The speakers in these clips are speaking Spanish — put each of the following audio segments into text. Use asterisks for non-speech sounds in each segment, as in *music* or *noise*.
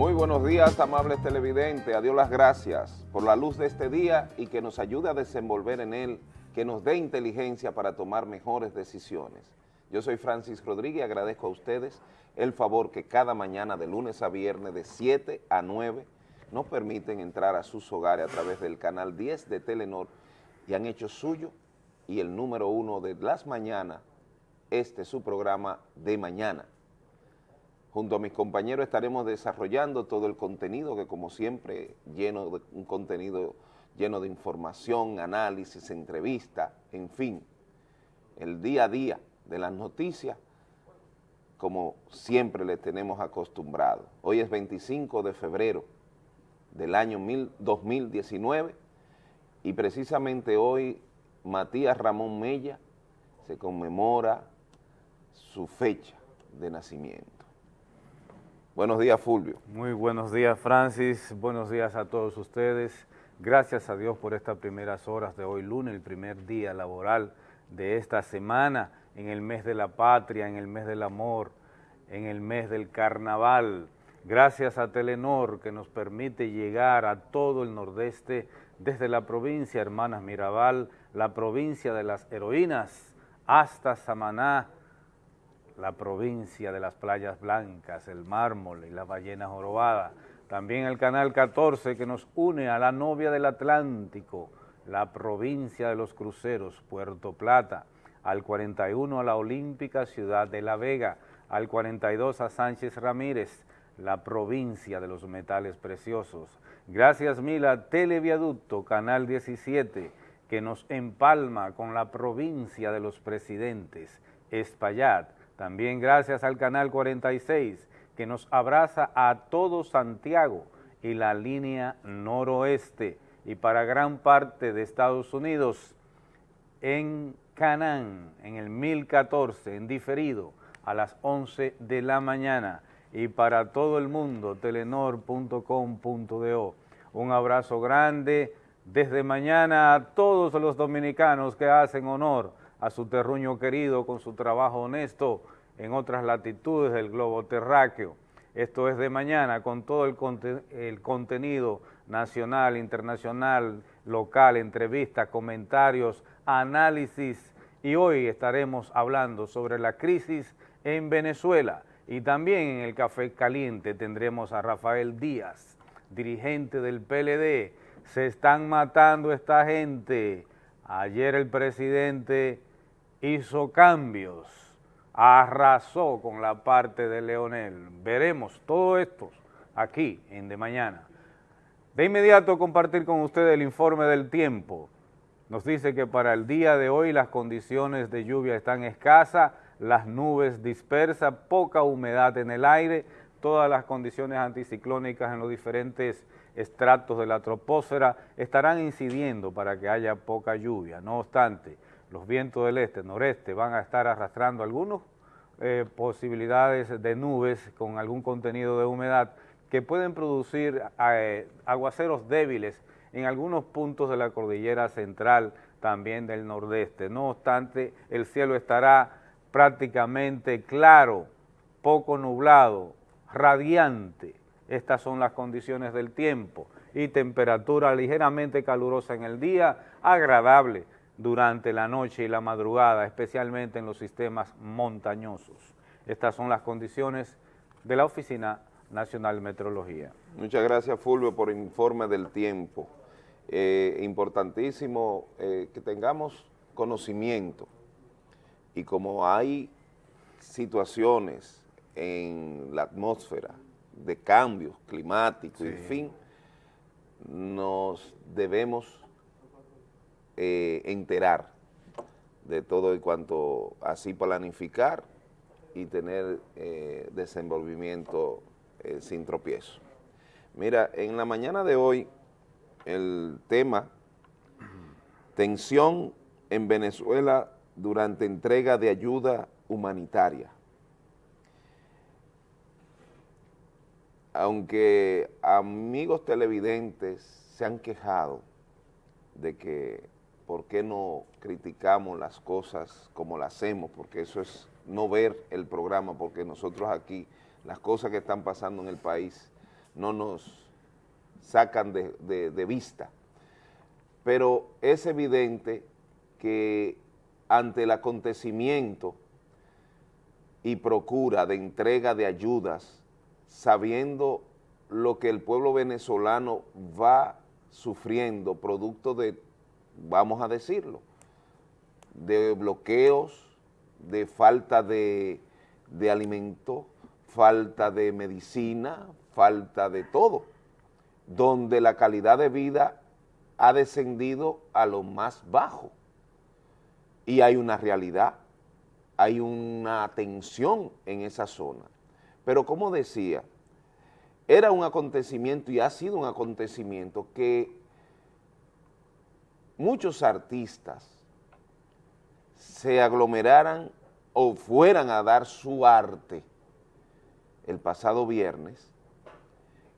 Muy buenos días, amables televidentes. A Dios las gracias por la luz de este día y que nos ayude a desenvolver en él, que nos dé inteligencia para tomar mejores decisiones. Yo soy Francis Rodríguez y agradezco a ustedes el favor que cada mañana de lunes a viernes de 7 a 9 nos permiten entrar a sus hogares a través del canal 10 de Telenor y han hecho suyo y el número uno de las mañanas, este es su programa de mañana. Junto a mis compañeros estaremos desarrollando todo el contenido que como siempre lleno de un contenido lleno de información, análisis, entrevista, en fin, el día a día de las noticias como siempre le tenemos acostumbrado. Hoy es 25 de febrero del año 2019 y precisamente hoy Matías Ramón Mella se conmemora su fecha de nacimiento. Buenos días, Fulvio. Muy buenos días, Francis. Buenos días a todos ustedes. Gracias a Dios por estas primeras horas de hoy lunes, el primer día laboral de esta semana, en el mes de la patria, en el mes del amor, en el mes del carnaval. Gracias a Telenor que nos permite llegar a todo el nordeste desde la provincia Hermanas Mirabal, la provincia de las heroínas, hasta Samaná, la provincia de las playas blancas, el mármol y las ballenas jorobadas. También el canal 14 que nos une a la novia del Atlántico, la provincia de los cruceros, Puerto Plata, al 41 a la olímpica ciudad de La Vega, al 42 a Sánchez Ramírez, la provincia de los metales preciosos. Gracias mil a Televiaducto, Canal 17, que nos empalma con la provincia de los presidentes, Espaillat, también gracias al Canal 46, que nos abraza a todo Santiago y la línea noroeste, y para gran parte de Estados Unidos, en Canán, en el 1014, en diferido, a las 11 de la mañana, y para todo el mundo, telenor.com.do. Un abrazo grande desde mañana a todos los dominicanos que hacen honor a su terruño querido con su trabajo honesto en otras latitudes del globo terráqueo. Esto es de mañana con todo el, el contenido nacional, internacional, local, entrevistas, comentarios, análisis y hoy estaremos hablando sobre la crisis en Venezuela y también en el Café Caliente tendremos a Rafael Díaz, dirigente del PLD. Se están matando esta gente. Ayer el presidente hizo cambios, arrasó con la parte de Leonel. Veremos todo esto aquí en De Mañana. De inmediato compartir con ustedes el informe del tiempo. Nos dice que para el día de hoy las condiciones de lluvia están escasas, las nubes dispersas, poca humedad en el aire, todas las condiciones anticiclónicas en los diferentes estratos de la troposfera estarán incidiendo para que haya poca lluvia. No obstante, los vientos del este, noreste van a estar arrastrando algunas eh, posibilidades de nubes con algún contenido de humedad que pueden producir eh, aguaceros débiles en algunos puntos de la cordillera central, también del nordeste. No obstante, el cielo estará prácticamente claro, poco nublado, radiante. Estas son las condiciones del tiempo y temperatura ligeramente calurosa en el día, agradable durante la noche y la madrugada, especialmente en los sistemas montañosos. Estas son las condiciones de la Oficina Nacional de Meteorología. Muchas gracias, Fulvio, por el informe del tiempo. Eh, importantísimo eh, que tengamos conocimiento y como hay situaciones en la atmósfera de cambios climáticos, en fin, nos debemos eh, enterar de todo y cuanto así planificar y tener eh, desenvolvimiento eh, sin tropiezo. Mira, en la mañana de hoy, el tema, tensión en Venezuela durante entrega de ayuda humanitaria. Aunque amigos televidentes se han quejado de que por qué no criticamos las cosas como las hacemos, porque eso es no ver el programa, porque nosotros aquí, las cosas que están pasando en el país, no nos sacan de, vista. Pero es evidente que ante el acontecimiento y procura de entrega de ayudas, sabiendo lo que el pueblo venezolano va sufriendo producto de, vamos a decirlo, de bloqueos, de falta de, de alimento, falta de medicina, falta de todo, donde la calidad de vida ha descendido a lo más bajo. Y hay una realidad, hay una tensión en esa zona. Pero como decía, era un acontecimiento y ha sido un acontecimiento que muchos artistas se aglomeraran o fueran a dar su arte el pasado viernes,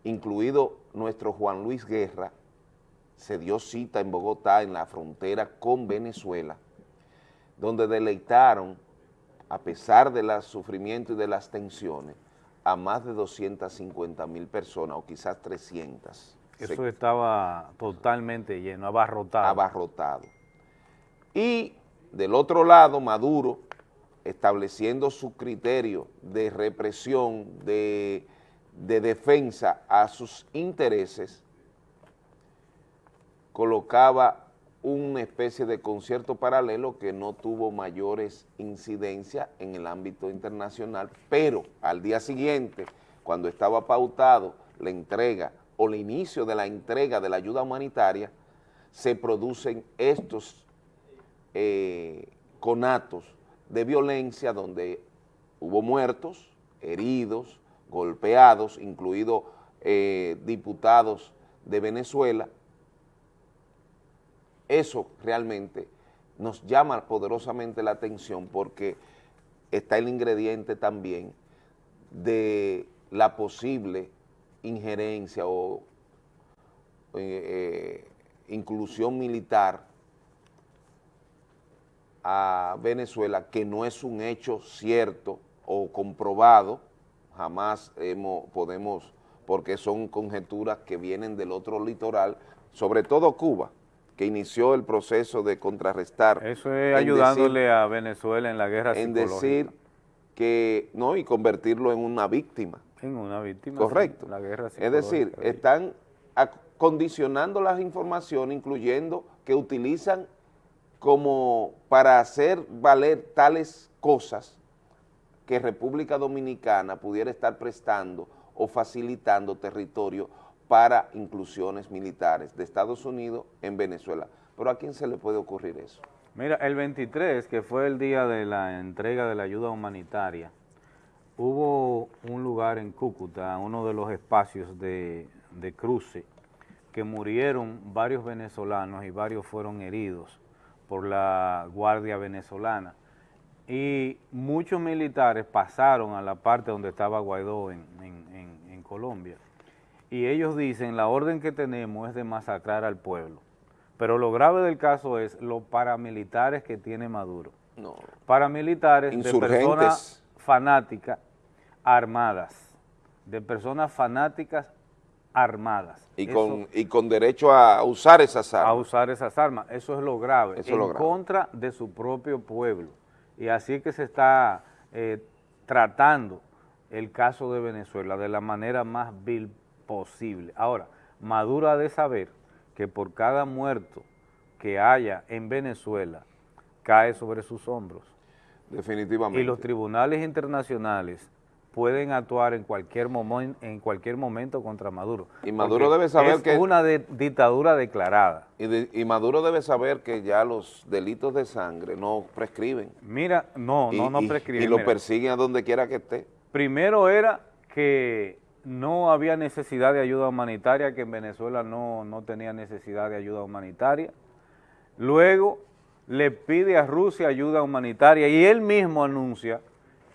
incluido nuestro Juan Luis Guerra, se dio cita en Bogotá, en la frontera con Venezuela, donde deleitaron, a pesar de los sufrimientos y de las tensiones, a más de 250 mil personas o quizás 300. Eso estaba totalmente lleno, abarrotado. Abarrotado. Y del otro lado, Maduro, estableciendo su criterio de represión, de, de defensa a sus intereses, colocaba una especie de concierto paralelo que no tuvo mayores incidencias en el ámbito internacional, pero al día siguiente, cuando estaba pautado la entrega o el inicio de la entrega de la ayuda humanitaria, se producen estos eh, conatos de violencia donde hubo muertos, heridos, golpeados, incluidos eh, diputados de Venezuela, eso realmente nos llama poderosamente la atención porque está el ingrediente también de la posible injerencia o eh, eh, inclusión militar a Venezuela, que no es un hecho cierto o comprobado, jamás hemos, podemos, porque son conjeturas que vienen del otro litoral, sobre todo Cuba, que inició el proceso de contrarrestar. Eso es ayudándole a Venezuela en la guerra En decir que, no, y convertirlo en una víctima. En una víctima. Correcto. la guerra Es decir, están condicionando las informaciones, incluyendo que utilizan como para hacer valer tales cosas que República Dominicana pudiera estar prestando o facilitando territorio para inclusiones militares de Estados Unidos en Venezuela. Pero ¿a quién se le puede ocurrir eso? Mira, el 23, que fue el día de la entrega de la ayuda humanitaria, hubo un lugar en Cúcuta, uno de los espacios de, de cruce, que murieron varios venezolanos y varios fueron heridos por la Guardia Venezolana. Y muchos militares pasaron a la parte donde estaba Guaidó en, en, en Colombia y ellos dicen la orden que tenemos es de masacrar al pueblo. Pero lo grave del caso es los paramilitares que tiene Maduro. No. Paramilitares de personas fanáticas armadas, de personas fanáticas armadas. Y con, y con derecho a usar esas armas. A usar esas armas, eso es lo grave, en contra de su propio pueblo. Y así que se está eh, tratando el caso de Venezuela de la manera más vil posible. Ahora, Maduro ha de saber que por cada muerto que haya en Venezuela, cae sobre sus hombros. Definitivamente. Y los tribunales internacionales pueden actuar en cualquier, momento, en cualquier momento contra Maduro. Y Maduro debe saber es que... una dictadura declarada. Y, Maduro debe saber que ya los delitos de sangre no prescriben. Mira, no, no, no prescriben. Y lo persiguen a donde quiera que esté. Primero era que no había necesidad de ayuda humanitaria, que en Venezuela no, no tenía necesidad de ayuda humanitaria. Luego le pide a Rusia ayuda humanitaria y él mismo anuncia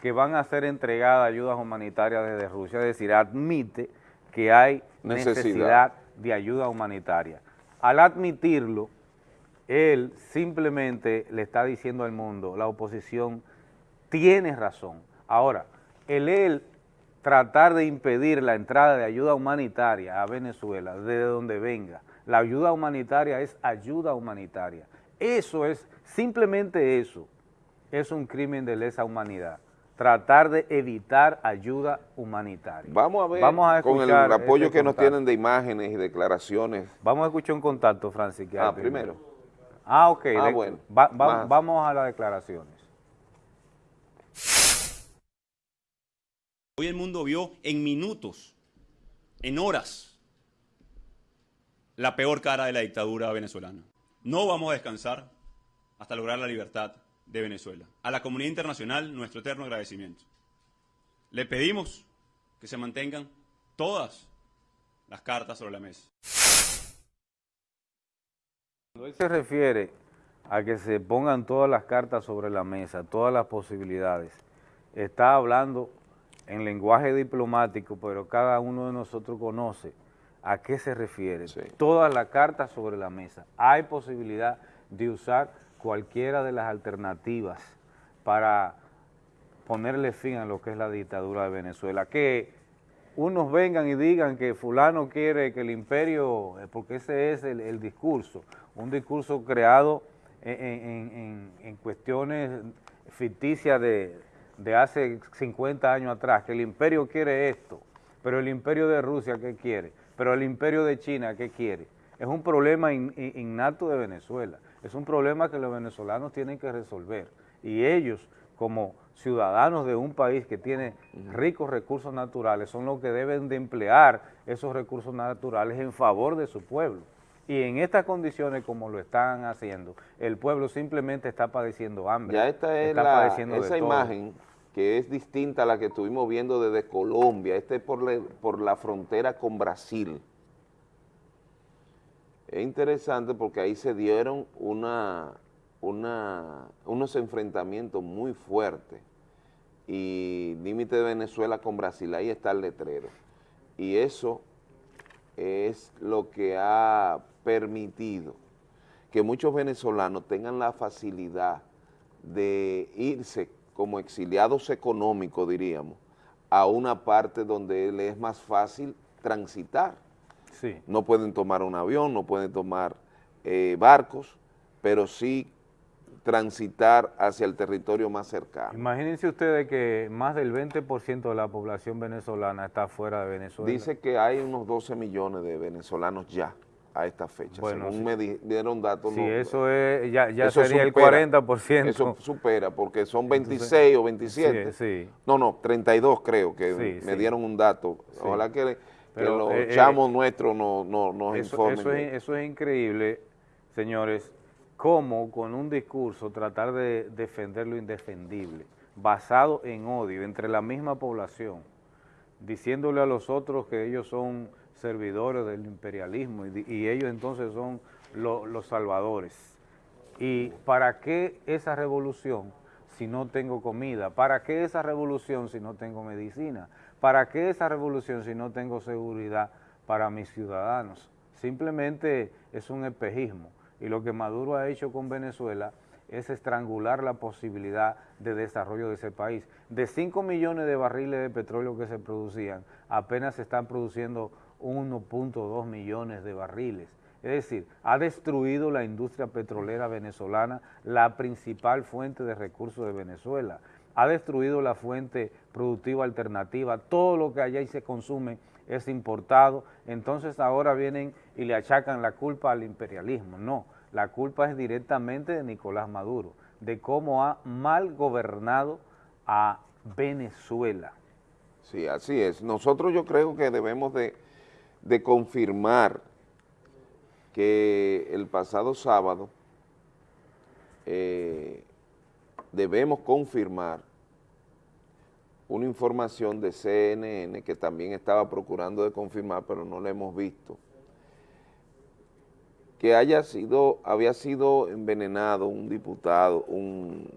que van a ser entregadas ayudas humanitarias desde Rusia, es decir, admite que hay necesidad de ayuda humanitaria. Al admitirlo, él simplemente le está diciendo al mundo, la oposición tiene razón. Ahora, el él tratar de impedir la entrada de ayuda humanitaria a Venezuela, desde donde venga. La ayuda humanitaria es ayuda humanitaria. Eso es, simplemente eso, es un crimen de lesa humanidad. Tratar de evitar ayuda humanitaria. Vamos a ver con el apoyo que nos tienen de imágenes y declaraciones. Vamos a escuchar un contacto, Francis. ah, primero. Ah, ok. Ah, bueno. vamos a las declaraciones. Hoy el mundo vio en minutos, en horas, la peor cara de la dictadura venezolana. No vamos a descansar hasta lograr la libertad de Venezuela. A la comunidad internacional, nuestro eterno agradecimiento. Le pedimos que se mantengan todas las cartas sobre la mesa. Cuando él se refiere a que se pongan todas las cartas sobre la mesa, todas las posibilidades, está hablando en lenguaje diplomático, pero cada uno de nosotros conoce a qué se refiere. Todas las cartas sobre la mesa. Hay posibilidad de usar cualquiera de las alternativas para ponerle fin a lo que es la dictadura de Venezuela. Que unos vengan y digan que fulano quiere que el imperio, eh, porque ese es el, discurso, un discurso creado en cuestiones ficticias de, de hace 50 años atrás, que el imperio quiere esto, pero el imperio de Rusia, ¿qué quiere? Pero el imperio de China, ¿qué quiere? Es un problema innato de Venezuela, es un problema que los venezolanos tienen que resolver y ellos, como ciudadanos de un país que tiene ricos recursos naturales, son los que deben de emplear esos recursos naturales en favor de su pueblo. Y en estas condiciones como lo están haciendo, el pueblo simplemente está padeciendo hambre. Ya esta es la, esa imagen que es distinta a la que estuvimos viendo desde Colombia, este es por, por la frontera con Brasil. Es interesante porque ahí se dieron una, una, unos enfrentamientos muy fuertes y límite de Venezuela con Brasil, ahí está el letrero. Y eso es lo que ha permitido que muchos venezolanos tengan la facilidad de irse como exiliados económicos, diríamos, a una parte donde le es más fácil transitar. Sí. No pueden tomar un avión, no pueden tomar eh, barcos, pero sí transitar hacia el territorio más cercano. Imagínense ustedes que más del 20% de la población venezolana está fuera de Venezuela. Dice que hay unos 12 millones de venezolanos ya a esta fecha. Bueno, Según me dieron datos. Sí, eso es, ya, ya sería el 40%. Eso supera, porque son 26 o 27. Sí, No, no, 32 creo que me dieron un dato. Ojalá que, los eh, eh, chamos nuestros no, no, nos eso, Eso es, eso es increíble, señores, cómo con un discurso tratar de defender lo indefendible, basado en odio entre la misma población, diciéndole a los otros que ellos son servidores del imperialismo y, ellos entonces son los salvadores. ¿Y para qué esa revolución si no tengo comida? ¿Para qué esa revolución si no tengo medicina? ¿Para qué esa revolución si no tengo seguridad para mis ciudadanos? Simplemente es un espejismo y lo que Maduro ha hecho con Venezuela es estrangular la posibilidad de desarrollo de ese país. De 5 millones de barriles de petróleo que se producían, apenas se están produciendo 1.2 millones de barriles. Es decir, ha destruido la industria petrolera venezolana, la principal fuente de recursos de Venezuela. Ha destruido la fuente productiva alternativa, todo lo que allá se consume es importado, entonces ahora vienen y le achacan la culpa al imperialismo. No, la culpa es directamente de Nicolás Maduro, de cómo ha mal gobernado a Venezuela. Sí, así es. Nosotros yo creo que debemos de de confirmar que el pasado sábado eh, debemos confirmar una información de CNN que también estaba procurando de confirmar, pero no la hemos visto, que haya sido, había sido envenenado un diputado, un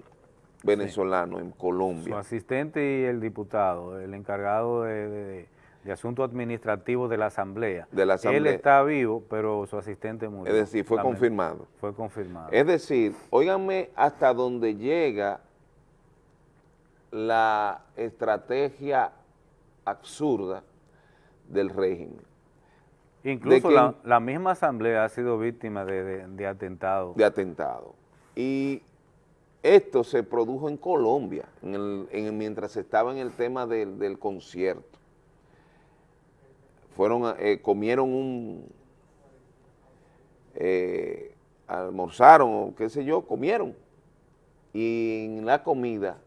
venezolano en Colombia. Su asistente y el diputado, el encargado de de Asuntos Administrativos de la Asamblea. De la Asamblea. Él está vivo, pero su asistente murió. Es decir, fue confirmado. Fue confirmado. Es decir, óiganme hasta dónde llega la estrategia absurda del régimen. Incluso la, la, misma asamblea ha sido víctima de, de, de atentado. De atentado. Y esto se produjo en Colombia, en el, en, mientras estaba en el tema del, del concierto. Fueron, eh, comieron un, eh, almorzaron o qué sé yo, comieron. Y en la comida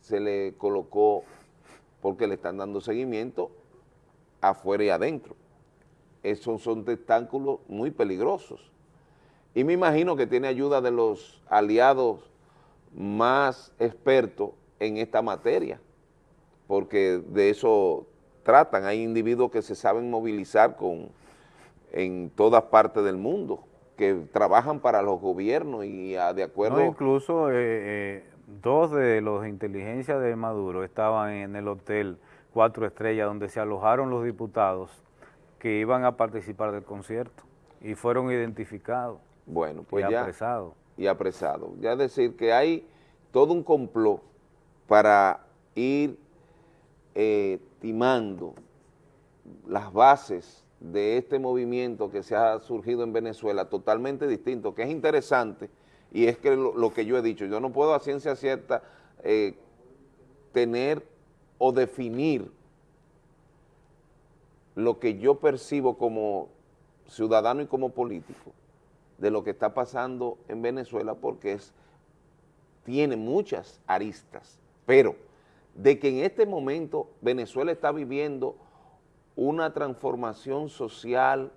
se le colocó, porque le están dando seguimiento, afuera y adentro. Esos son tentáculos muy peligrosos. Y me imagino que tiene ayuda de los aliados más expertos en esta materia, porque de eso tratan. Hay individuos que se saben movilizar con, en todas partes del mundo, que trabajan para los gobiernos y a, de acuerdo... No, incluso eh, eh, dos de los inteligencia de Maduro estaban en el hotel Cuatro Estrellas, donde se alojaron los diputados que iban a participar del concierto y fueron identificados bueno, pues y apresados. Y apresados. Ya decir que hay todo un complot para ir eh, timando las bases de este movimiento que se ha surgido en Venezuela totalmente distinto, que es interesante, y es que lo, que yo he dicho, yo no puedo a ciencia cierta eh, tener o definir lo que yo percibo como ciudadano y como político de lo que está pasando en Venezuela porque es, tiene muchas aristas, pero de que en este momento Venezuela está viviendo una transformación social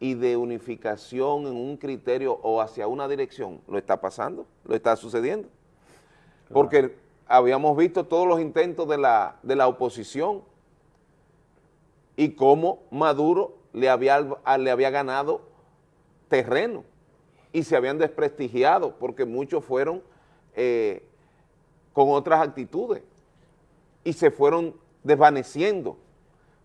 y de unificación en un criterio o hacia una dirección, lo está pasando, lo está sucediendo. Porque habíamos visto todos los intentos de la, de la oposición y cómo Maduro le había, le había ganado terreno y se habían desprestigiado porque muchos fueron eh, con otras actitudes y se fueron desvaneciendo.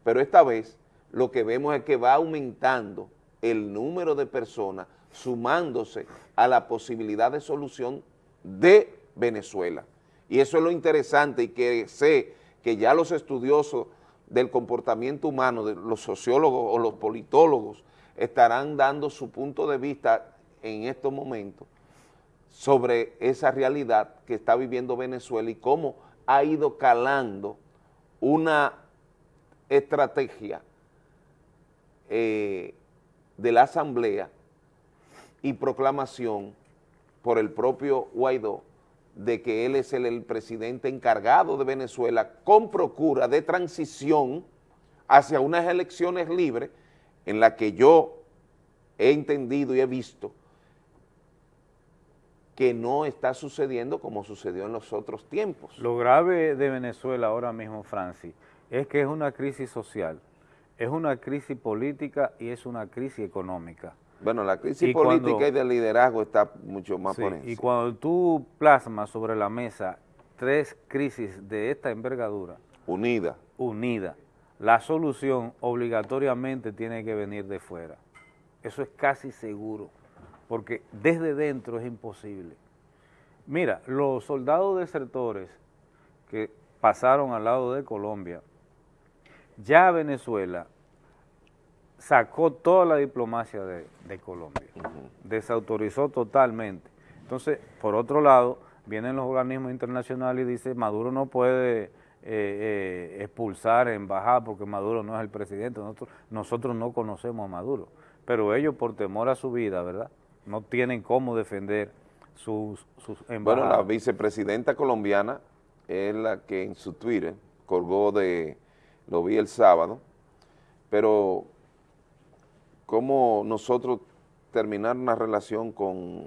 Pero esta vez lo que vemos es que va aumentando el número de personas sumándose a la posibilidad de solución de Venezuela. Y eso es lo interesante y que sé que ya los estudiosos del comportamiento humano, de los sociólogos o los politólogos, estarán dando su punto de vista en estos momentos sobre esa realidad que está viviendo Venezuela y cómo ha ido calando una estrategia eh, de la Asamblea y proclamación por el propio Guaidó de que él es el, el, presidente encargado de Venezuela con procura de transición hacia unas elecciones libres en las que yo he entendido y he visto que no está sucediendo como sucedió en los otros tiempos. Lo grave de Venezuela ahora mismo, Francis, es que es una crisis social, es una crisis política y es una crisis económica. Bueno, la crisis y política cuando, y de liderazgo está mucho más sí. Y cuando tú plasmas sobre la mesa tres crisis de esta envergadura. Unida. Unida. La solución obligatoriamente tiene que venir de fuera. Eso es casi seguro, porque desde dentro es imposible. Mira, los soldados desertores que pasaron al lado de Colombia, ya Venezuela sacó toda la diplomacia de, de Colombia, uh -huh. desautorizó totalmente. Entonces, por otro lado, vienen los organismos internacionales y dicen Maduro no puede eh, eh, expulsar embajada porque Maduro no es el presidente, nosotros, nosotros no conocemos a Maduro, pero ellos por temor a su vida, ¿verdad? No tienen cómo defender sus, sus embajadas. Bueno, la vicepresidenta colombiana es la que en su Twitter colgó de, lo vi el sábado, pero cómo nosotros terminar una relación con,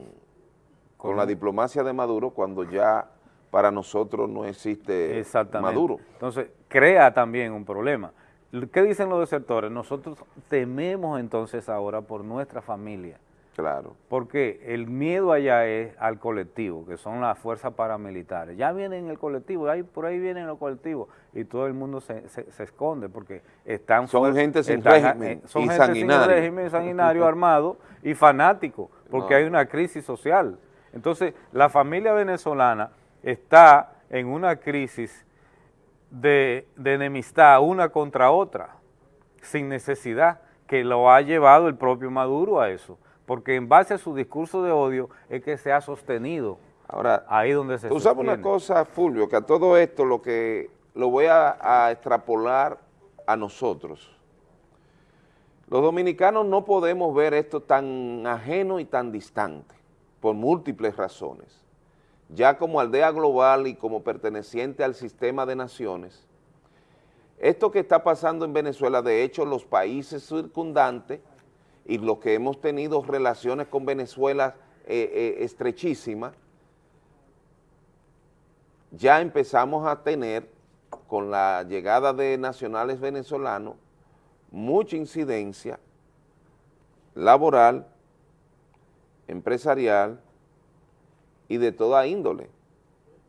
con la diplomacia de Maduro cuando ya para nosotros no existe Maduro. Entonces, crea también un problema. ¿Qué dicen los desertores? Nosotros tememos entonces ahora por nuestra familia. Claro. Porque el miedo allá es al colectivo, que son las fuerzas paramilitares. Ya vienen el colectivo, ahí, por ahí vienen los colectivos, y todo el mundo se, se, se esconde porque están... Son gente sin están, régimen Son y gente sanguinario. sin régimen sanguinario *laughs* armado y fanático, porque no. hay una crisis social. Entonces, la familia venezolana está en una crisis de, de enemistad una contra otra, sin necesidad, que lo ha llevado el propio Maduro a eso, porque en base a su discurso de odio es que se ha sostenido Ahora, ahí donde se tú sabes una cosa, Fulvio, que a todo esto lo que lo voy a, a extrapolar a nosotros. Los dominicanos no podemos ver esto tan ajeno y tan distante, por múltiples razones. Ya como aldea global y como perteneciente al sistema de naciones, esto que está pasando en Venezuela, de hecho, los países circundantes y los que hemos tenido relaciones con Venezuela eh, eh, estrechísimas, ya empezamos a tener, con la llegada de nacionales venezolanos, mucha incidencia laboral, empresarial y de toda índole,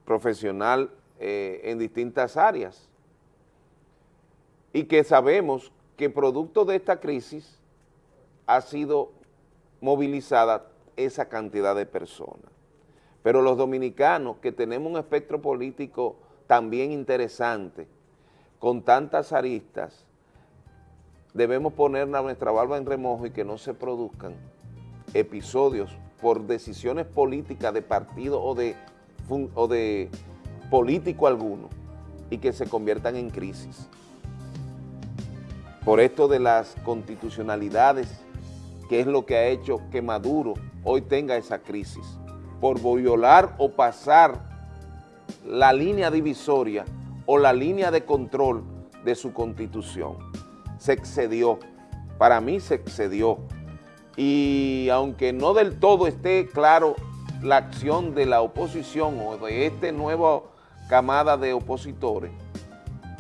profesional eh, en distintas áreas. Y que sabemos que producto de esta crisis ha sido movilizada esa cantidad de personas. Pero los dominicanos que tenemos un espectro político también interesante, con tantas aristas, debemos poner nuestra barba en remojo y que no se produzcan episodios por decisiones políticas de partido o de, o de político alguno y que se conviertan en crisis. Por esto de las constitucionalidades, que es lo que ha hecho que Maduro hoy tenga esa crisis, por violar o pasar la línea divisoria o la línea de control de su constitución se excedió, para mí se excedió. Y aunque no del todo esté claro la acción de la oposición o de este nuevo camada de opositores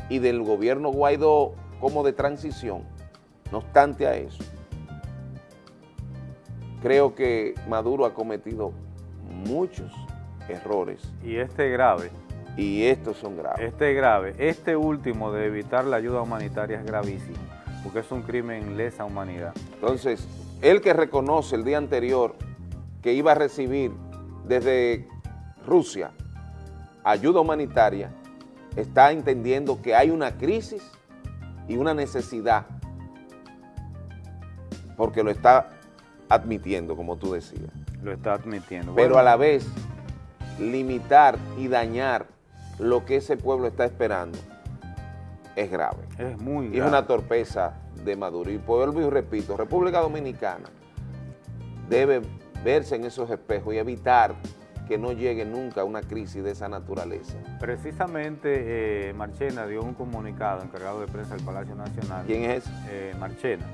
y del gobierno Guaidó como de transición, no obstante a eso, creo que Maduro ha cometido muchos errores. Y este grave. Y estos son graves. Este grave. Este último de evitar la ayuda humanitaria es gravísimo porque es un crimen lesa humanidad. Entonces, él que reconoce el día anterior que iba a recibir desde Rusia ayuda humanitaria, está entendiendo que hay una crisis y una necesidad, porque lo está admitiendo, como tú decías. Lo está admitiendo. Pero a la vez, limitar y dañar lo que ese pueblo está esperando es grave. Es muy grave. Y es una torpeza de Maduro. Y vuelvo y repito, República Dominicana debe verse en esos espejos y evitar que no llegue nunca una crisis de esa naturaleza. Precisamente eh, Marchena dio un comunicado encargado de prensa del Palacio Nacional. ¿Quién es? Eh, Marchena.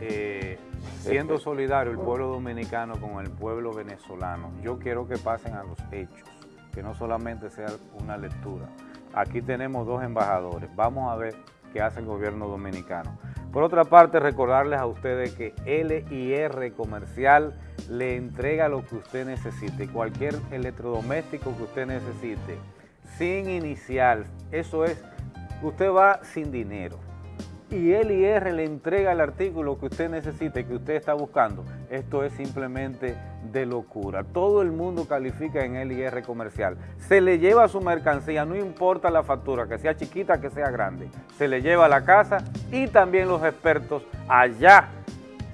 Eh, siendo solidario el pueblo dominicano con el pueblo venezolano, yo quiero que pasen a los hechos, que no solamente sea una lectura. Aquí tenemos dos embajadores. Vamos a ver qué hace el gobierno dominicano. Por otra parte, recordarles a ustedes que LIR Comercial le entrega lo que usted necesite, cualquier electrodoméstico que usted necesite, sin inicial. Eso es, usted va sin dinero y LIR le entrega el artículo que usted necesite, que usted está buscando. Esto es simplemente de locura. Todo el mundo califica en LIR comercial. Se le lleva su mercancía, no importa la factura, que sea chiquita, que sea grande. Se le lleva a la casa y también los expertos allá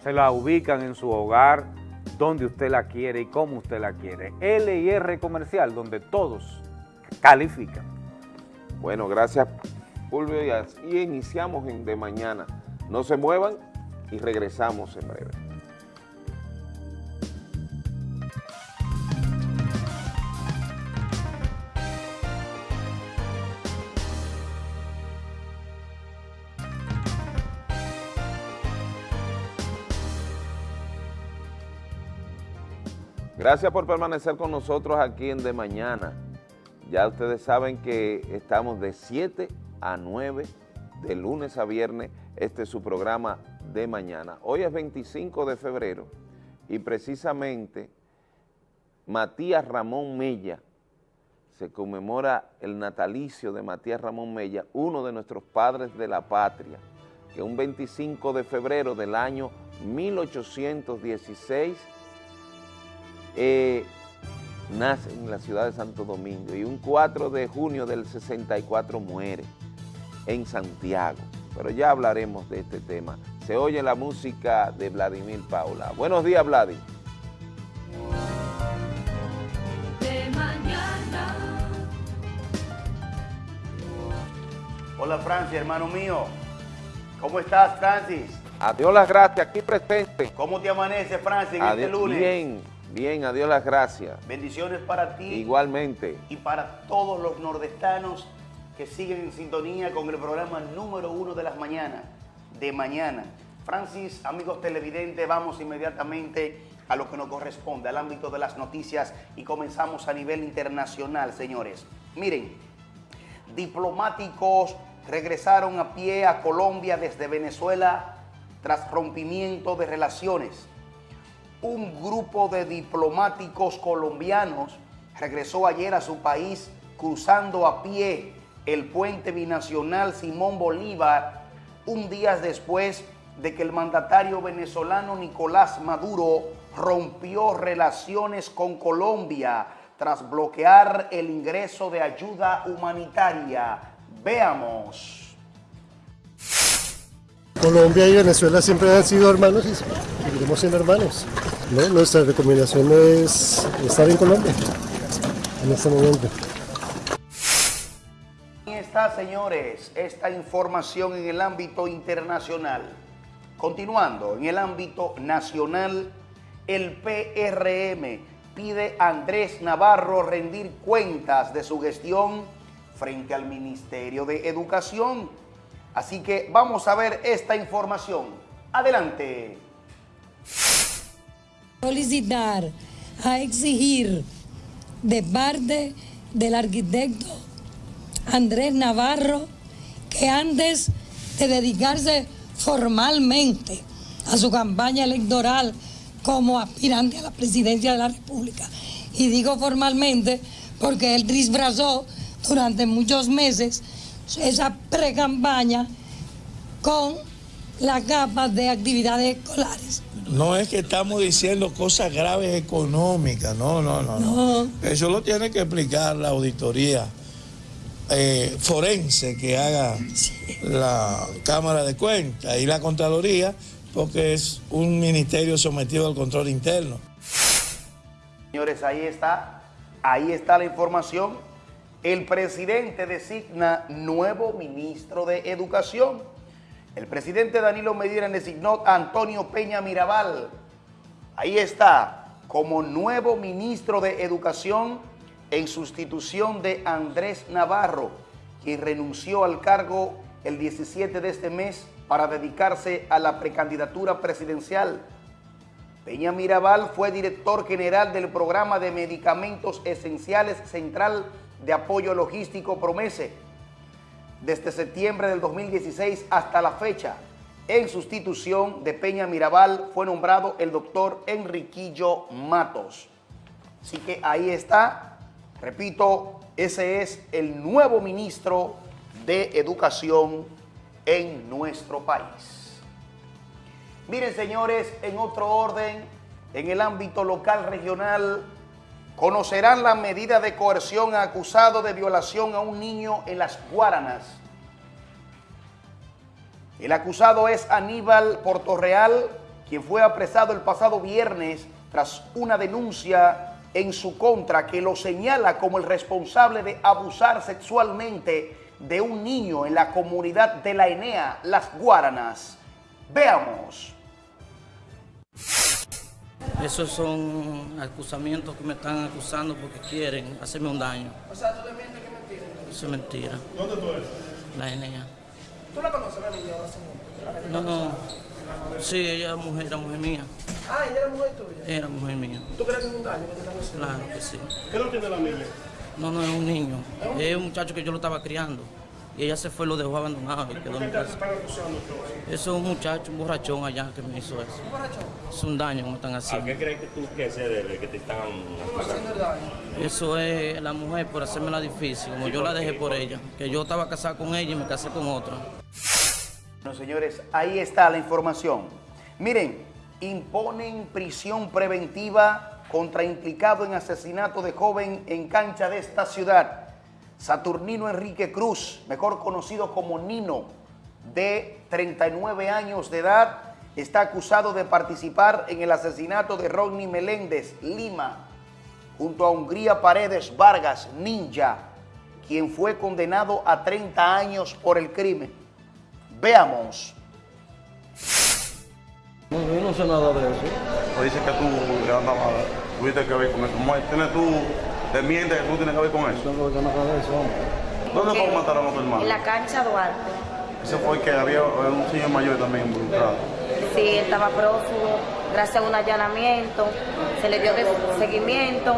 se la ubican en su hogar, donde usted la quiere y cómo usted la quiere. LIR comercial, donde todos califican. Bueno, gracias Fulvio y iniciamos en de mañana. No se muevan y regresamos en breve. Gracias por permanecer con nosotros aquí en De Mañana. Ya ustedes saben que estamos de 7 a 9 de lunes a viernes. Este es su programa de mañana. Hoy es 25 de febrero y precisamente Matías Ramón Mella, se conmemora el natalicio de Matías Ramón Mella, uno de nuestros padres de la patria, que un 25 de febrero del año 1816 eh, nace en la ciudad de Santo Domingo y un 4 de junio del 64 muere en Santiago. Pero ya hablaremos de este tema. Se oye la música de Vladimir Paula. Buenos días, Vladimir. Hola Francis, hermano mío. ¿Cómo estás, Francis? Adiós las gracias, aquí presente. ¿Cómo te amanece, Francis, en este lunes? Bien, bien, adiós las gracias. Bendiciones para ti. Igualmente. Y para todos los nordestanos que siguen en sintonía con el programa número uno de las mañanas, de mañana. Francis, amigos televidentes, vamos inmediatamente a lo que nos corresponde, al ámbito de las noticias y comenzamos a nivel internacional, señores. Miren, diplomáticos regresaron a pie a Colombia desde Venezuela tras rompimiento de relaciones. Un grupo de diplomáticos colombianos regresó ayer a su país cruzando a pie el puente binacional Simón Bolívar un día después de que el mandatario venezolano Nicolás Maduro rompió relaciones con Colombia tras bloquear el ingreso de ayuda humanitaria. Veamos. Colombia y Venezuela siempre han sido hermanos y seguiremos siendo hermanos. Nuestra recomendación es estar en Colombia en este momento. Señores, esta información en el ámbito internacional. Continuando, en el ámbito nacional, el PRM pide a Andrés Navarro rendir cuentas de su gestión frente al Ministerio de Educación. Así que vamos a ver esta información. Adelante. Solicitar, a exigir de parte del arquitecto Andrés Navarro que antes de dedicarse formalmente a su campaña electoral como aspirante a la presidencia de la República. Y digo formalmente porque él disfrazó durante muchos meses esa pre-campaña con las capas de actividades escolares. No es que estamos diciendo cosas graves económicas, no, no, no. no. Eso lo tiene que explicar la auditoría eh, forense que haga la Cámara de Cuentas y la Contraloría, porque es un ministerio sometido al control interno. Señores, ahí está, ahí está la información. El presidente designa nuevo ministro de Educación. El presidente Danilo Medina designó a Antonio Peña Mirabal. Ahí está, como nuevo ministro de Educación en sustitución de Andrés Navarro, quien renunció al cargo el 17 de este mes para dedicarse a la precandidatura presidencial. Peña Mirabal fue director general del programa de medicamentos esenciales central de apoyo logístico Promese desde septiembre del 2016 hasta la fecha. En sustitución de Peña Mirabal fue nombrado el doctor Enriquillo Matos. Así que ahí está, repito, ese es el nuevo ministro de Educación en nuestro país. Miren señores, en otro orden, en el ámbito local regional, conocerán la medida de coerción acusado de violación a un niño en las Guaranas. El acusado es Aníbal Portorreal, quien fue apresado el pasado viernes tras una denuncia en su contra que lo señala como el responsable de abusar sexualmente de un niño en la comunidad de la Enea, Las Guaranas. Veamos. Esos son acusamientos que me están acusando porque quieren hacerme un daño. O sea, tú le mientes que es mentira. Eso es mentira. ¿Dónde tú eres? La Enea. ¿Tú la conoces la niña? No, no. Sí, ella es mujer, era mujer mía. Ah, ella era mujer tuya. Era mujer mía. ¿Tú crees que es un daño que te están haciendo? Claro que sí. ¿Qué no tiene la niña? No, no es un niño. Es un muchacho que yo lo estaba criando. Y ella se fue y lo dejó abandonado y quedó ¿Por en qué mi te casa. están acusando todo? Eso es un muchacho, un borrachón allá que me hizo eso. ¿Un borrachón? Es un daño me están ¿A haciendo. qué crees que tú que se debe que te están ¿Cómo haciendo el daño? Eso es la mujer por hacerme la difícil, como yo la dejé por ella. Que yo estaba casado con ella y me casé con otra. Bueno, señores, ahí está la información. Miren, imponen prisión preventiva contra implicado en asesinato de joven en cancha de esta ciudad. Saturnino Enrique Cruz, mejor conocido como Nino, de 39 años de edad, está acusado de participar en el asesinato de Rodney Meléndez, Lima, junto a Hungría Paredes Vargas, Ninja, quien fue condenado a 30 años por el crimen. Veamos. No, yo no sé nada de eso. O dice que tú le andabas, tuviste que ver con eso. ¿Tienes tú, te mientes que tú tienes que ver con eso? No tengo nada de eso, hombre. ¿Dónde fue mataron a tu hermano? En la cancha Duarte. Ese fue que había un señor mayor también involucrado. Sí, él estaba prófugo, gracias a un allanamiento, se le dio de- seguimiento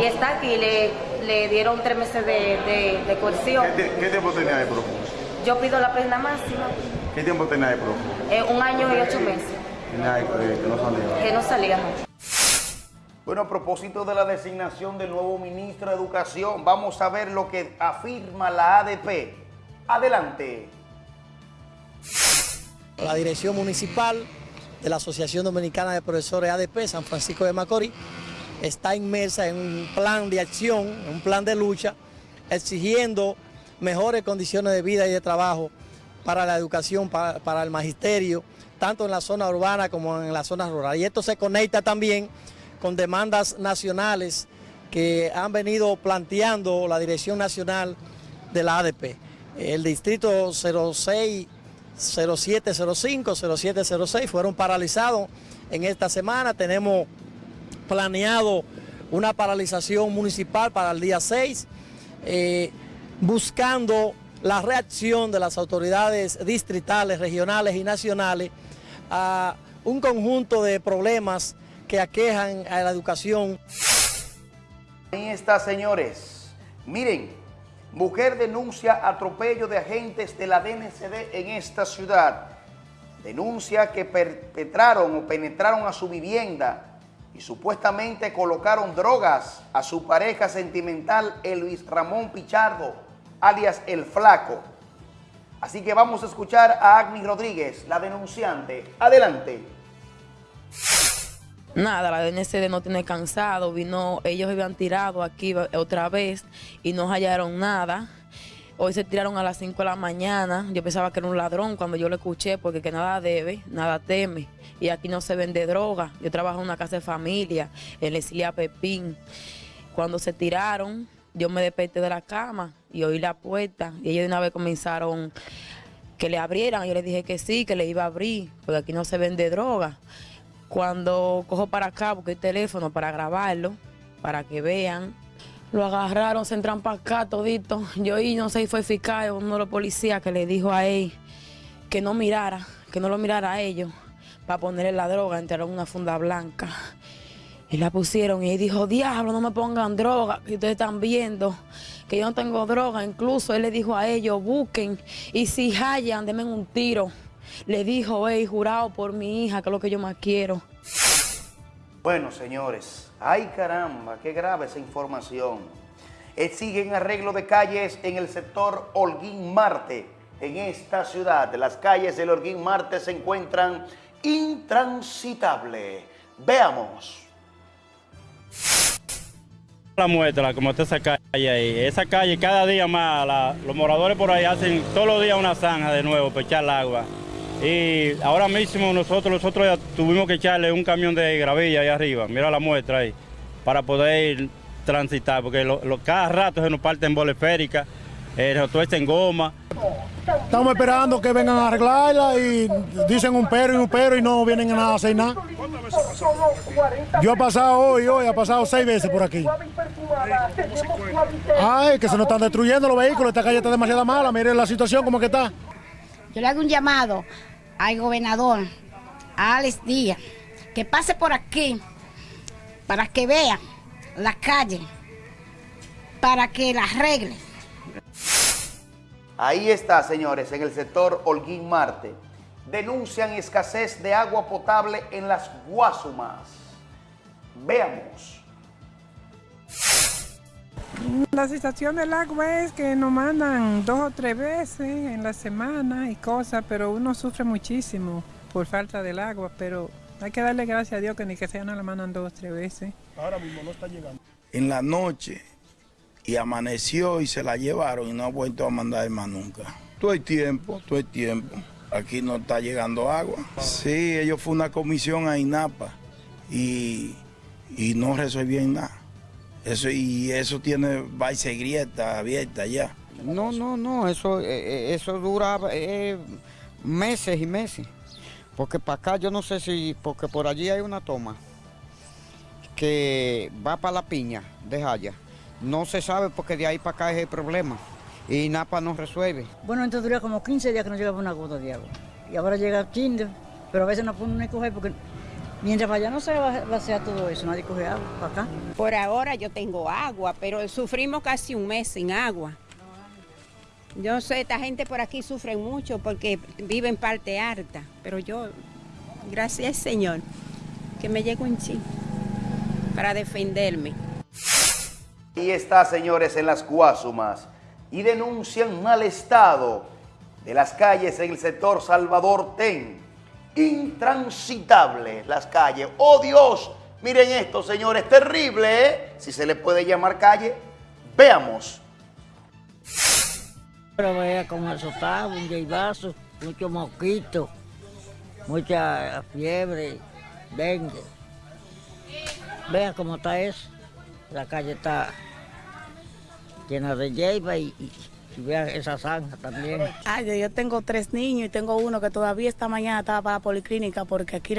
y está aquí, le, le dieron tres meses de, de, de coerción. ¿Qué, tie- qué tiempo tenía ahí prófugo? Yo pido la pena máxima, ¿Qué tiempo tenía ahí prófugo? eh, un año y ocho meses, Tenía eh, que no salía. que no salíamos. Bueno, a propósito de la designación del nuevo ministro de Educación, vamos a ver lo que afirma la ADP. Adelante. La dirección municipal de la Asociación Dominicana de Profesores ADP San Francisco de Macorís está inmersa en un plan de acción, en un plan de lucha, exigiendo mejores condiciones de vida y de trabajo para la educación, para, para el magisterio, tanto en la zona urbana como en la zona rural. Y esto se conecta también con demandas nacionales que han venido planteando la Dirección Nacional de la ADP. El distrito 06 0705, 0706 fueron paralizados en esta semana. Tenemos planeado una paralización municipal para el día 6, eh, buscando la reacción de las autoridades distritales, regionales y nacionales a un conjunto de problemas que aquejan a la educación. Ahí está, señores. Miren, mujer denuncia atropello de agentes de la DNCD en esta ciudad. Denuncia que perpetraron o penetraron a su vivienda y supuestamente colocaron drogas a su pareja sentimental, Elvis Ramón Pichardo, alias El Flaco. Así que vamos a escuchar a Agni Rodríguez, la denunciante. Adelante. Nada, la DNCD no tiene cansado, vino, ellos habían tirado aquí otra vez y no hallaron nada. Hoy se tiraron a las 5 de la mañana, yo pensaba que era un ladrón cuando yo lo escuché, porque que nada debe, nada teme. Y aquí no se vende droga, yo trabajo en una casa de familia, en la Esilia Pepín. Cuando se tiraron, yo me desperté de la cama y oí la puerta y ellos de una vez comenzaron que le abrieran. Yo les dije que sí, que le iba a abrir, porque aquí no se vende droga. Cuando cojo para acá, busqué el teléfono para grabarlo, para que vean. Lo agarraron, se entran para acá todito. Yo y no sé si fue fiscal o uno de los policías que le dijo a él que no mirara, que no lo mirara a ellos, para ponerle la droga, entraron una funda blanca. Y la pusieron y dijo, diablo, no me pongan droga, que ustedes están viendo que yo no tengo droga. Incluso él le dijo a ellos, busquen y si hallan, denme un tiro. Le dijo, hey, jurado por mi hija, que es lo que yo más quiero. Bueno, señores, ay caramba, qué grave esa información. Exigen arreglo de calles en el sector Holguín Marte. En esta ciudad, las calles del Holguín Marte se encuentran intransitables. Veamos. La muestra, como está esa calle ahí. Esa calle cada día más, los moradores por ahí hacen todos los días una zanja de nuevo para echar el agua. Y ahora mismo nosotros, nosotros ya tuvimos que echarle un camión de gravilla ahí arriba, mira la muestra ahí, para poder transitar, porque lo- cada rato se nos parten eh, se nos tuercen goma. Estamos esperando que vengan a arreglarla y dicen un pero y un pero y no vienen a hacer nada. Yo he pasado hoy, hoy, he pasado seis veces por aquí. Ay, que se nos están destruyendo los vehículos, esta calle está demasiado mala, miren la situación como que está. Yo le hago un llamado al gobernador, a Alex Díaz, que pase por aquí para que vea la calle, para que la arregle. Ahí está, señores, en el sector Holguín Marte. Denuncian escasez de agua potable en las Guasumas. Veamos. La situación del agua es que nos mandan dos o tres veces en la semana y cosas, pero uno sufre muchísimo por falta del agua, pero Hay que darle gracias a Dios que ni que sea no la mandan dos o tres veces. Ahora mismo no está llegando. En la noche y amaneció y se la llevaron y no ha vuelto a mandar más nunca. Todo el tiempo, todo el tiempo. Aquí no está llegando agua. Sí, ellos fue una comisión a INAPA y, y no resolvían nada. Eso, y eso tiene va y se grieta abierta ya. No, no, no, eso, eh, eh, eso dura eh, meses y meses. Porque para acá yo no sé si, porque por allí hay una toma que va para la piña de Jaya. No se sabe porque de ahí para acá es el problema. Y Napa no resuelve. Bueno, entonces dura como 15 días que no llegaba una gota de agua. Y ahora llega Kinder, pero a veces no pone ni coger porque mientras para allá no se va, va a hacer todo eso, nadie coge agua para acá. Por ahora yo tengo agua, pero sufrimos casi un mes sin agua. Yo sé, esta gente por aquí sufre mucho porque vive en parte alta, pero yo, gracias Señor, que me llegue un chin para defenderme. Y está, señores, en las Guasumas y denuncian mal estado de las calles en el sector Salvador Ten. Intransitables las calles. ¡Oh Dios! Miren esto, señores, terrible, ¿eh? Si se le puede llamar calle, veamos. Pero vea cómo eso está, un jaibazo, mucho mosquito, mucha fiebre, dengue. Vea cómo está eso. La calle está llena de hierba y, y, y vea esa zanja también. Ay, yo tengo tres niños y tengo uno que todavía esta mañana estaba para la policlínica porque aquí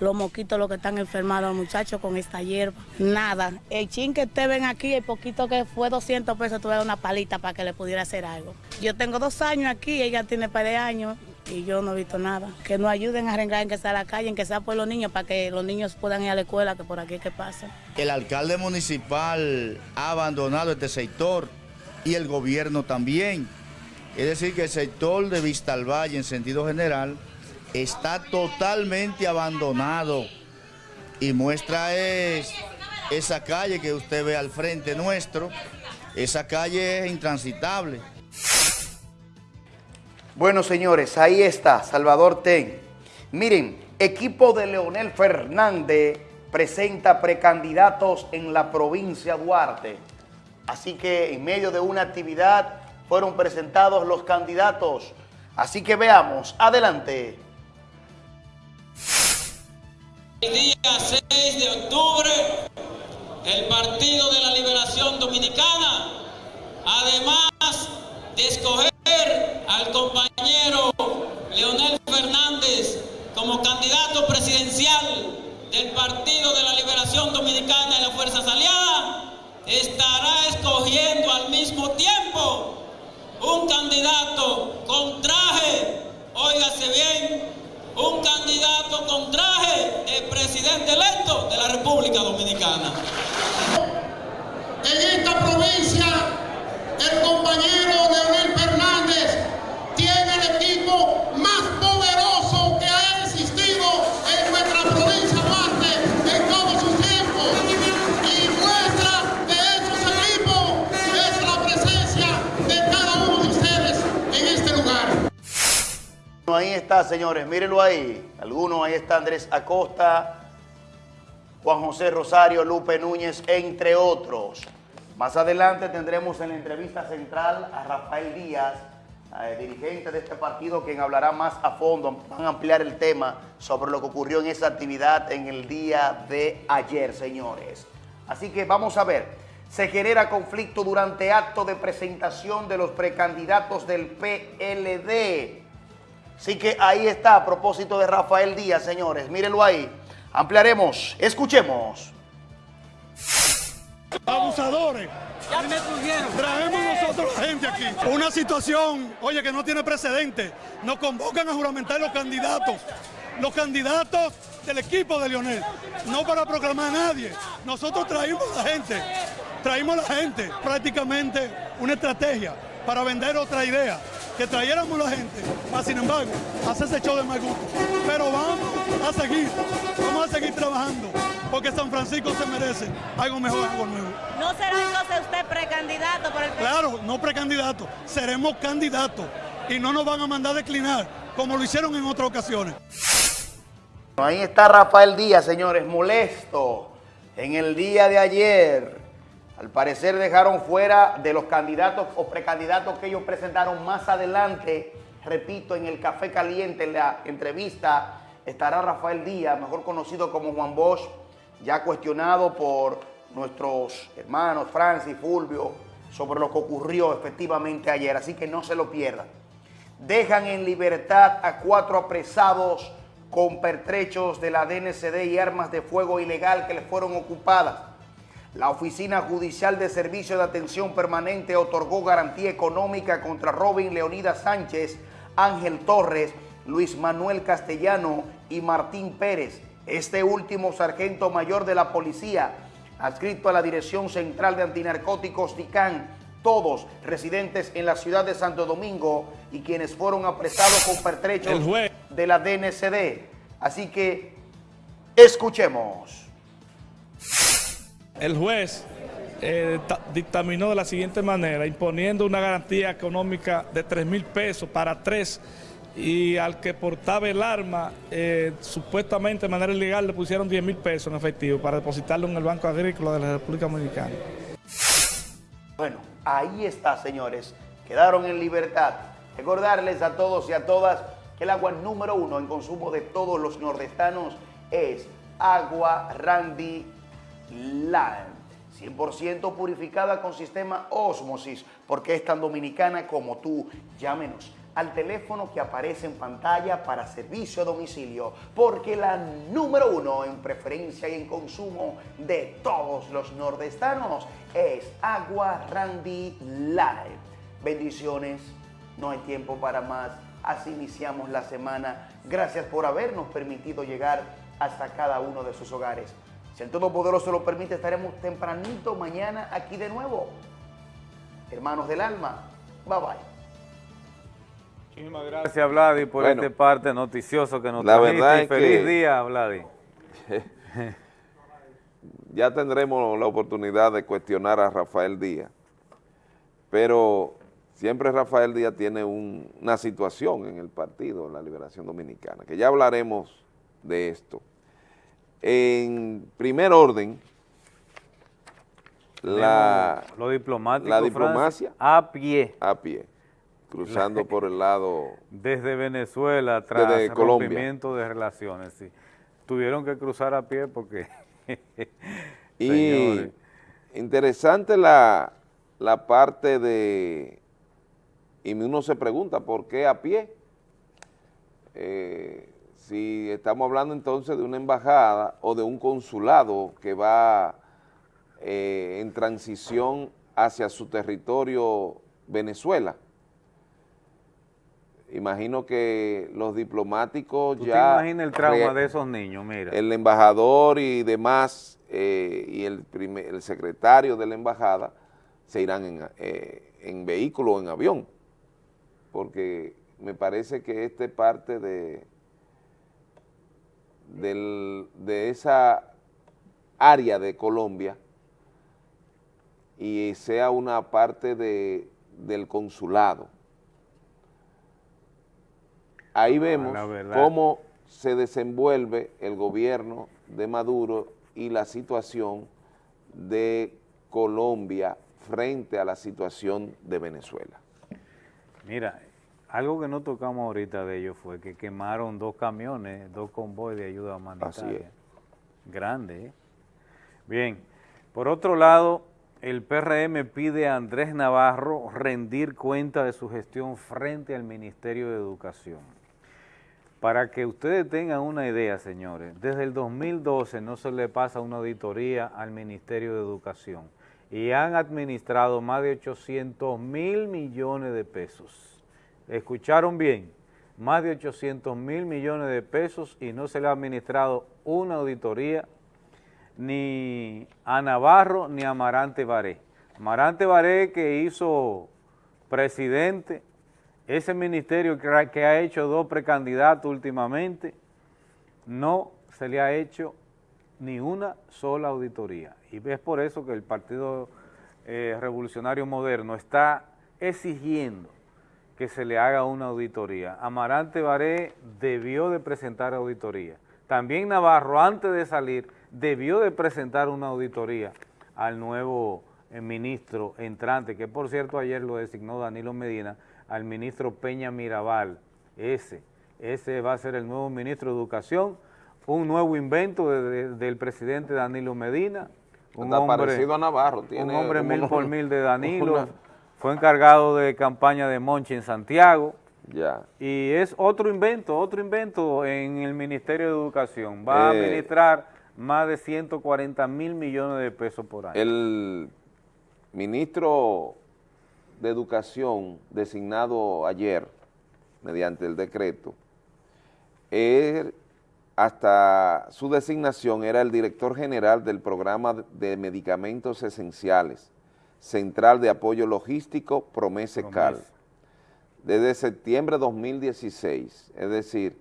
los mosquitos los que están enfermados, los muchachos con esta hierba. Nada, el chin que te ven aquí, el poquito que fue 200 pesos, tuve una palita para que le pudiera hacer algo. Yo tengo dos años aquí, ella tiene par de años y yo no he visto nada. Que nos ayuden a arreglar en que sea la calle, en que sea por los niños, para que los niños puedan ir a la escuela, que por aquí que pasa. El alcalde municipal ha abandonado este sector y el gobierno también. Es decir, que el sector de Vista al Valle en sentido general está totalmente abandonado y muestra es esa calle que usted ve al frente nuestro. Esa calle es intransitable. Bueno, señores, ahí está, Salvador Ten. Miren, equipo de Leonel Fernández presenta precandidatos en la provincia Duarte. Así que en medio de una actividad fueron presentados los candidatos. Así que veamos, adelante. El día 6 de octubre, el Partido de la Liberación Dominicana, además de escoger al compañero Leonel Fernández como candidato presidencial del Partido de la Liberación Dominicana y las Fuerzas Aliadas, estará escogiendo al mismo tiempo un candidato con traje, óigase bien, un candidato con traje de presidente electo de la República Dominicana. En esta provincia, el compañero Leonel Fernández Ahí está, señores, mírenlo ahí. Algunos, ahí está Andrés Acosta, Juan José Rosario, Lupe Núñez, entre otros. Más adelante tendremos en la entrevista central a Rafael Díaz, eh, dirigente de este partido, quien hablará más a fondo, van a ampliar el tema sobre lo que ocurrió en esa actividad en el día de ayer, señores. Así que vamos a ver, se genera conflicto durante acto de presentación de los precandidatos del PLD. Así que ahí está, a propósito de Rafael Díaz, señores, mírenlo ahí. Ampliaremos, escuchemos. Abusadores. Traemos nosotros la gente aquí. Una situación, oye, que no tiene precedente. Nos convocan a juramentar los candidatos. Los candidatos del equipo de Lionel. No para proclamar a nadie. Nosotros traímos la gente. Traímos la gente. Prácticamente una estrategia para vender otra idea. Que trayéramos la gente. Para, sin embargo, hacerse show de mal gusto. Pero vamos a seguir. Vamos a seguir trabajando. Porque San Francisco se merece algo mejor, algo nuevo. ¿No será entonces usted precandidato por el Claro, no precandidato, seremos candidatos y no nos van a mandar a declinar como lo hicieron en otras ocasiones. Ahí está Rafael Díaz, señores, molesto. En el día de ayer, al parecer dejaron fuera de los candidatos o precandidatos que ellos presentaron más adelante. Repito, en el Café Caliente, en la entrevista, estará Rafael Díaz, mejor conocido como Juan Bosch, ya cuestionado por nuestros hermanos Francis, Fulvio, sobre lo que ocurrió efectivamente ayer. Así que no se lo pierdan. Dejan en libertad a cuatro apresados con pertrechos de la DNCD y armas de fuego ilegal que les fueron ocupadas. La Oficina Judicial de Servicio de Atención Permanente otorgó garantía económica contra Robin Leonidas Sánchez, Ángel Torres, Luis Manuel Castellano y Martín Pérez. Este último sargento mayor de la policía, adscrito a la Dirección Central de Antinarcóticos DICAN, todos residentes en la ciudad de Santo Domingo y quienes fueron apresados con pertrechos de la DNCD. Así que escuchemos. El juez eh, dictaminó de la siguiente manera, imponiendo una garantía económica de 3 mil pesos para tres y al que portaba el arma, eh, supuestamente de manera ilegal, le pusieron 10 mil pesos en efectivo para depositarlo en el Banco Agrícola de la República Dominicana. Bueno, ahí está, señores. Quedaron en libertad. Recordarles a todos y a todas que el agua número uno en consumo de todos los nordestanos es agua Randy Lime. 100% purificada con sistema Osmosis, porque es tan dominicana como tú. Llámenos al teléfono que aparece en pantalla para servicio a domicilio, porque la número uno en preferencia y en consumo de todos los nordestanos es Agua Randy Live. Bendiciones, no hay tiempo para más, así iniciamos la semana. Gracias por habernos permitido llegar hasta cada uno de sus hogares. Si el Todopoderoso lo permite, estaremos tempranito mañana aquí de nuevo. Hermanos del alma, bye bye. Muchísimas gracias, Vladi, por este parte noticioso que nos la verdad es Feliz día, Vladi. *laughs* ya tendremos la oportunidad de cuestionar a Rafael Díaz, pero siempre Rafael Díaz tiene una situación en el partido, en la Liberación Dominicana, que ya hablaremos de esto. En primer orden, la, lo diplomático, la diplomacia a pie. A pie cruzando por el lado... Desde Venezuela, tras el rompimiento de relaciones, sí. Tuvieron que cruzar a pie porque... *laughs* y interesante la, la parte de... Y uno se pregunta, ¿por qué a pie? Eh, si estamos hablando entonces de una embajada o de un consulado que va eh, en transición hacia su territorio Venezuela, imagino que los diplomáticos ¿Tú ya... el trauma de esos niños? Mira. El embajador y demás, eh, y el, el secretario de la embajada se irán en, eh, en vehículo o en avión, porque me parece que este parte de, del, de esa área de Colombia y sea una parte de, del consulado, ahí vemos cómo se desenvuelve el gobierno de Maduro y la situación de Colombia frente a la situación de Venezuela. Mira, algo que no tocamos ahorita de ellos fue que quemaron dos camiones, dos convoys de ayuda humanitaria. Grande, ¿eh? Bien, por otro lado, el PRM pide a Andrés Navarro rendir cuenta de su gestión frente al Ministerio de Educación. Para que ustedes tengan una idea, señores, desde el 2012 no se le pasa una auditoría al Ministerio de Educación y han administrado más de 800 mil millones de pesos. ¿Escucharon bien? Más de 800 mil millones de pesos y no se le ha administrado una auditoría ni a Navarro ni a Amarante Baré. Amarante Baré que hizo presidente ese ministerio que ha hecho dos precandidatos últimamente, no se le ha hecho ni una sola auditoría. Y es por eso que el Partido eh, Revolucionario Moderno está exigiendo que se le haga una auditoría. Amarante Baré debió de presentar auditoría. también Navarro, antes de salir, debió de presentar una auditoría al nuevo eh, ministro entrante, que por cierto ayer lo designó Danilo Medina, al ministro Peña Mirabal, ese, ese va a ser el nuevo ministro de Educación, un nuevo invento del presidente Danilo Medina, un hombre, parecido a Navarro, un hombre mil por *laughs* mil de Danilo, fue encargado de campaña de Monchi en Santiago, ya. y es otro invento, otro invento en el Ministerio de Educación, va a Eh, administrar más de 140 mil millones de pesos por año. El ministro de Educación designado ayer mediante el decreto, él, hasta su designación era el director general del programa de medicamentos esenciales, Central de Apoyo Logístico Promese-Cal, desde septiembre de 2016, es decir,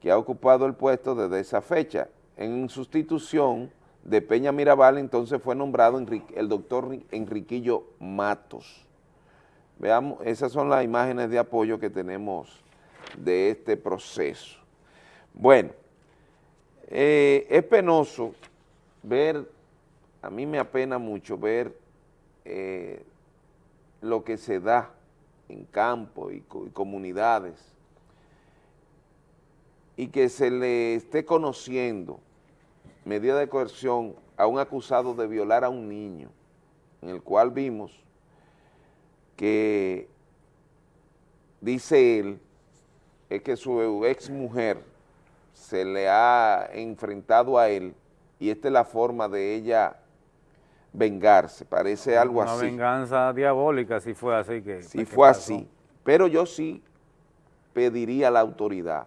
que ha ocupado el puesto desde esa fecha, en sustitución de Peña Mirabal, entonces fue nombrado Enrique- el doctor Enriquillo Matos. Veamos, esas son las imágenes de apoyo que tenemos de este proceso. Bueno, eh, es penoso ver, a mí me apena mucho ver eh, lo que se da en campo y, y comunidades y que se le esté conociendo medida de coerción a un acusado de violar a un niño, en el cual vimos que dice él, es que su ex mujer se le ha enfrentado a él y esta es la forma de ella vengarse, parece algo Una así. venganza diabólica si fue así que... Si que fue pasó. así, pero yo sí pediría a la autoridad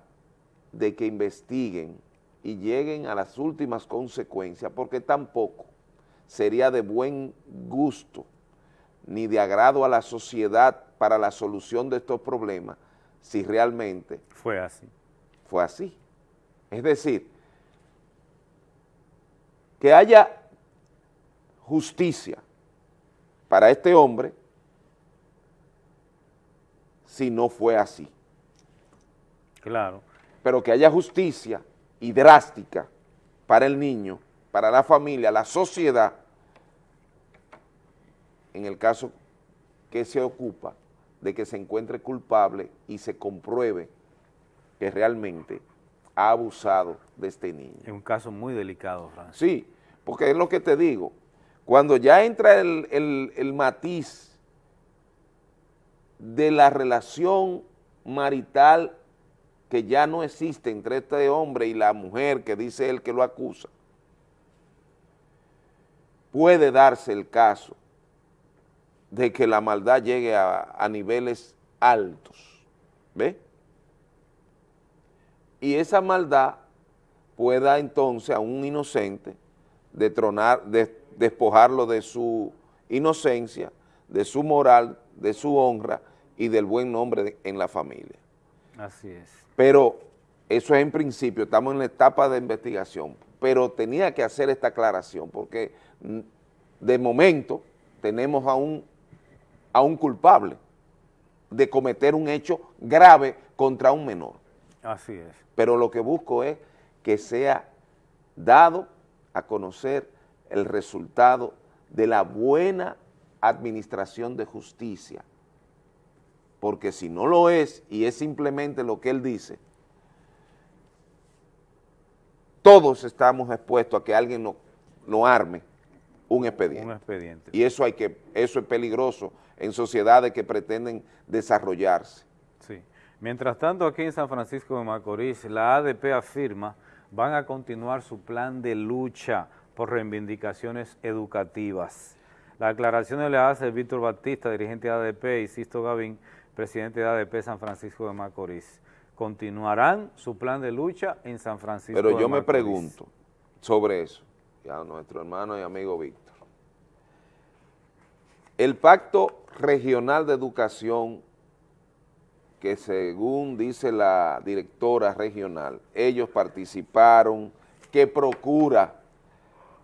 de que investiguen y lleguen a las últimas consecuencias, porque tampoco sería de buen gusto ni de agrado a la sociedad para la solución de estos problemas si realmente Fue así. fue así. Es decir, que haya justicia para este hombre si no fue así. Claro. Pero que haya justicia y drástica para el niño, para la familia, la sociedad, en el caso que se ocupa de que se encuentre culpable y se compruebe que realmente ha abusado de este niño. Es un caso muy delicado, Francis. Sí, porque es lo que te digo, cuando ya entra el, el- el matiz de la relación marital que ya no existe entre este hombre y la mujer que dice él que lo acusa, puede darse el caso de que la maldad llegue a, niveles altos, ¿ve? Y esa maldad pueda entonces a un inocente detronar, de- despojarlo de su inocencia, de su moral, de su honra y del buen nombre de- en la familia. Así es. Pero eso es en principio, estamos en la etapa de investigación, pero tenía que hacer esta aclaración porque de momento tenemos a un, a un culpable de cometer un hecho grave contra un menor Así es. pero lo que busco es que sea dado a conocer el resultado de la buena administración de justicia, porque si no lo es y es simplemente lo que él dice, todos estamos expuestos a que alguien no, no arme un expediente. Un expediente. Y eso, hay que, eso es peligroso en sociedades que pretenden desarrollarse. Sí. Mientras tanto, aquí en San Francisco de Macorís, la ADP afirma van a continuar su plan de lucha por reivindicaciones educativas. La aclaración le hace Víctor Batista, dirigente de ADP, y Sisto Gavín, presidente de ADP San Francisco de Macorís. Continuarán su plan de lucha en San Francisco Pero de yo me pregunto sobre eso, y a nuestro hermano y amigo Víctor. El Pacto Regional de Educación, que según dice la directora regional, ellos participaron, que procura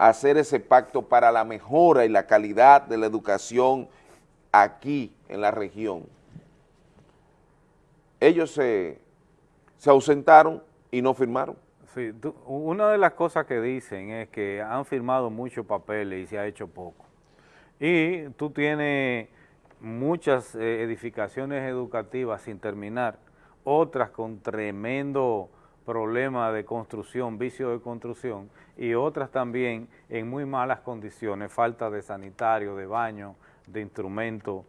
hacer ese pacto para la mejora y la calidad de la educación aquí en la región. Ellos se, se ausentaron y no firmaron. Sí, una de las cosas que dicen es que han firmado muchos papeles y se ha hecho poco. Y tú tienes muchas eh, edificaciones educativas sin terminar, otras con tremendo problema de construcción, vicio de construcción, y otras también en muy malas condiciones, falta de sanitario, de baño, de instrumentos,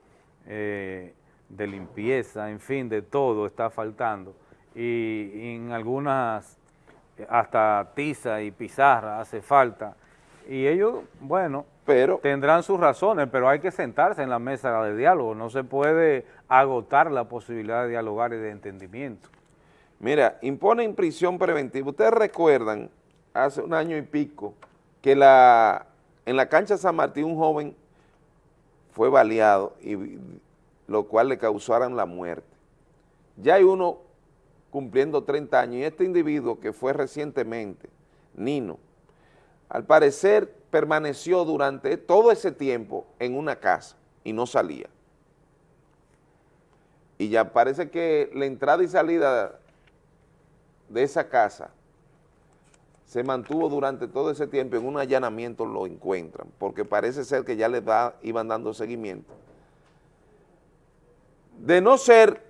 eh, de limpieza, en fin, de todo está faltando. Y, y en algunas hasta tiza y pizarra hace falta. Y ellos, bueno, pero, tendrán sus razones, pero hay que sentarse en la mesa de diálogo. No se puede agotar la posibilidad de dialogar y de entendimiento. Mira, imponen prisión preventiva. Ustedes recuerdan, hace un año y pico, que en la cancha San Martín un joven fue baleado, y, lo cual le causaron la muerte. Ya hay uno cumpliendo 30 años y este individuo que fue recientemente, Nino, al parecer permaneció durante todo ese tiempo en una casa y no salía. Y ya parece que la entrada y salida de esa casa se mantuvo durante todo ese tiempo en un allanamiento lo encuentran, porque parece ser que ya le da, iban dando seguimiento. De no ser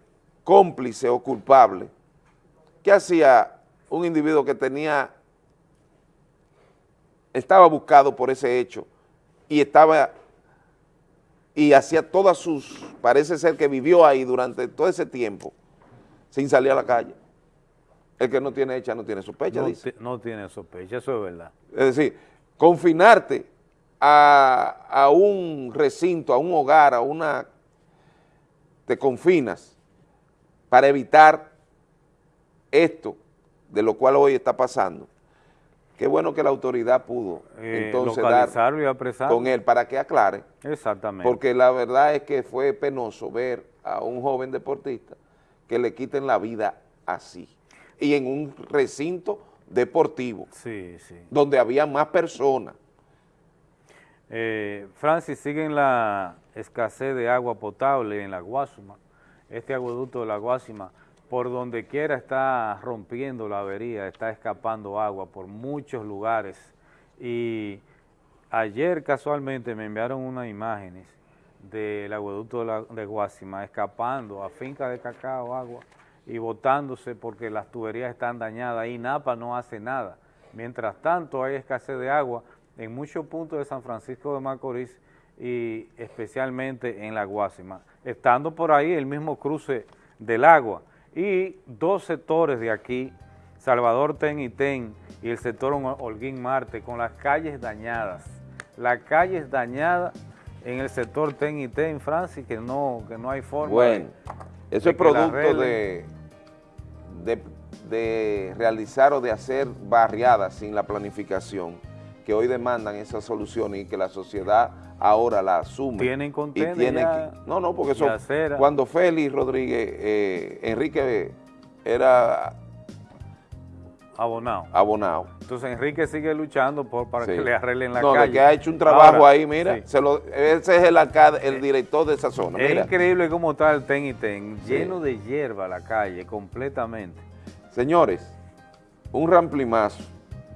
cómplice o culpable, ¿qué hacía un individuo que tenía, estaba buscado por ese hecho y estaba, y hacía todas sus, parece ser que vivió ahí durante todo ese tiempo sin salir a la calle? El que no tiene hecha no tiene sospecha, No, dice. no tiene sospecha, eso es verdad. Es decir, confinarte a, a un recinto, a un hogar, a una... te confinas para evitar esto, de lo cual hoy está pasando. Qué bueno que la autoridad pudo Eh, entonces dar y apresarlo. con él para que aclare, Exactamente. porque la verdad es que fue penoso ver a un joven deportista que le quiten la vida así, y en un recinto deportivo, Sí, sí. donde había más personas. Eh, Francis, siguen la escasez de agua potable en la Guasuma. Este aguaducto de la Guasima, por donde quiera está rompiendo la avería, está escapando agua por muchos lugares. Y ayer casualmente me enviaron unas imágenes del aguaducto de, la, de Guasima escapando a finca de cacao agua y botándose porque las tuberías están dañadas y Napa no hace nada. Mientras tanto hay escasez de agua en muchos puntos de San Francisco de Macorís y especialmente en la Guásima, estando por ahí el mismo cruce del agua. Y dos sectores de aquí, Salvador Ten y Ten y el sector Hol- Holguín Marte con las calles dañadas, las calles dañadas en el sector Ten y Ten, Francis, que no, que no hay forma de- eso es producto de, de, de realizar o de hacer barriadas sin la planificación, que hoy demandan esas soluciones y que la sociedad ahora la asume. Tienen tiene que- No, no, porque eso, cuando Félix Rodríguez, eh, Enrique era abonado. abonado. Entonces Enrique sigue luchando por, para Sí. que le arreglen la no, calle. que ha hecho un trabajo Ahora, ahí, mira, sí. se lo, ese es el, el director de esa zona. Es mira. increíble cómo está el ten y ten, Sí. lleno de hierba la calle, completamente. Señores, un ramplimazo.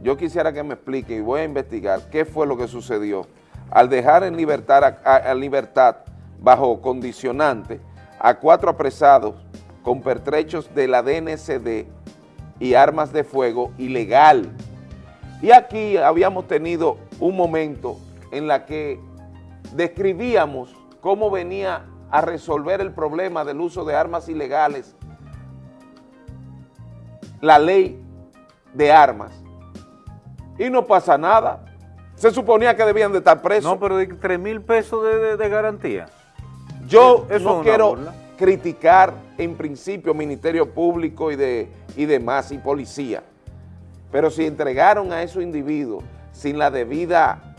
Yo quisiera que me explique y voy a investigar qué fue lo que sucedió al dejar en libertad, a, a- a libertad bajo condicionante a cuatro apresados con pertrechos de la DNCD y armas de fuego ilegal. Y aquí habíamos tenido un momento en la que describíamos cómo venía a resolver el problema del uso de armas ilegales la ley de armas y no pasa nada. Se suponía que debían de estar presos. No, pero de 3 mil pesos de, de- de garantía. Yo Eso es no quiero burla. Criticar en principio Ministerio Público y, de, y demás y policía, pero si entregaron a esos individuos sin la debida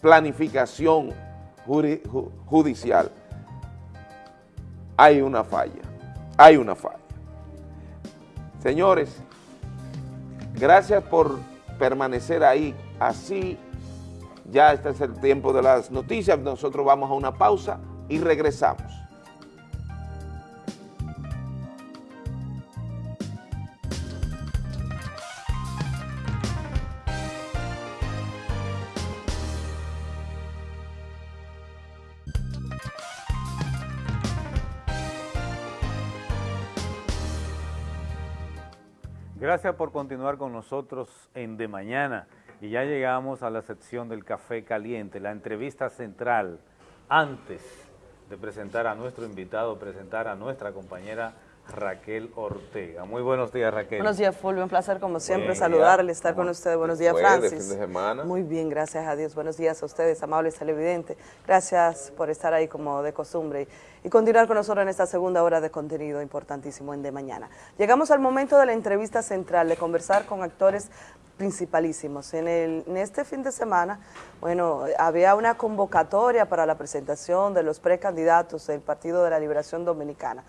planificación judicial, hay una falla, hay una falla. Señores, gracias por permanecer ahí. Así, ya este es el tiempo de las noticias. Nosotros vamos a una pausa y regresamos. Gracias por continuar con nosotros en De Mañana. Y ya llegamos a la sección del café caliente, la entrevista central antes de presentar a nuestro invitado, presentar a nuestra compañera Raquel Ortega. Muy buenos días, Raquel. Buenos días, Fulvio. Un placer, como siempre, saludarle, estar con ¿Cómo ustedes. Buenos días, Francis. fin de semana? Muy bien, gracias a Dios. Buenos días a ustedes, amables televidentes. Gracias por estar ahí como de costumbre y continuar con nosotros en esta segunda hora de contenido importantísimo en De Mañana. Llegamos al momento de la entrevista central, de conversar con actores principalísimos. En, el, en este fin de semana, bueno, había una convocatoria para la presentación de los precandidatos del Partido de la Liberación Dominicana.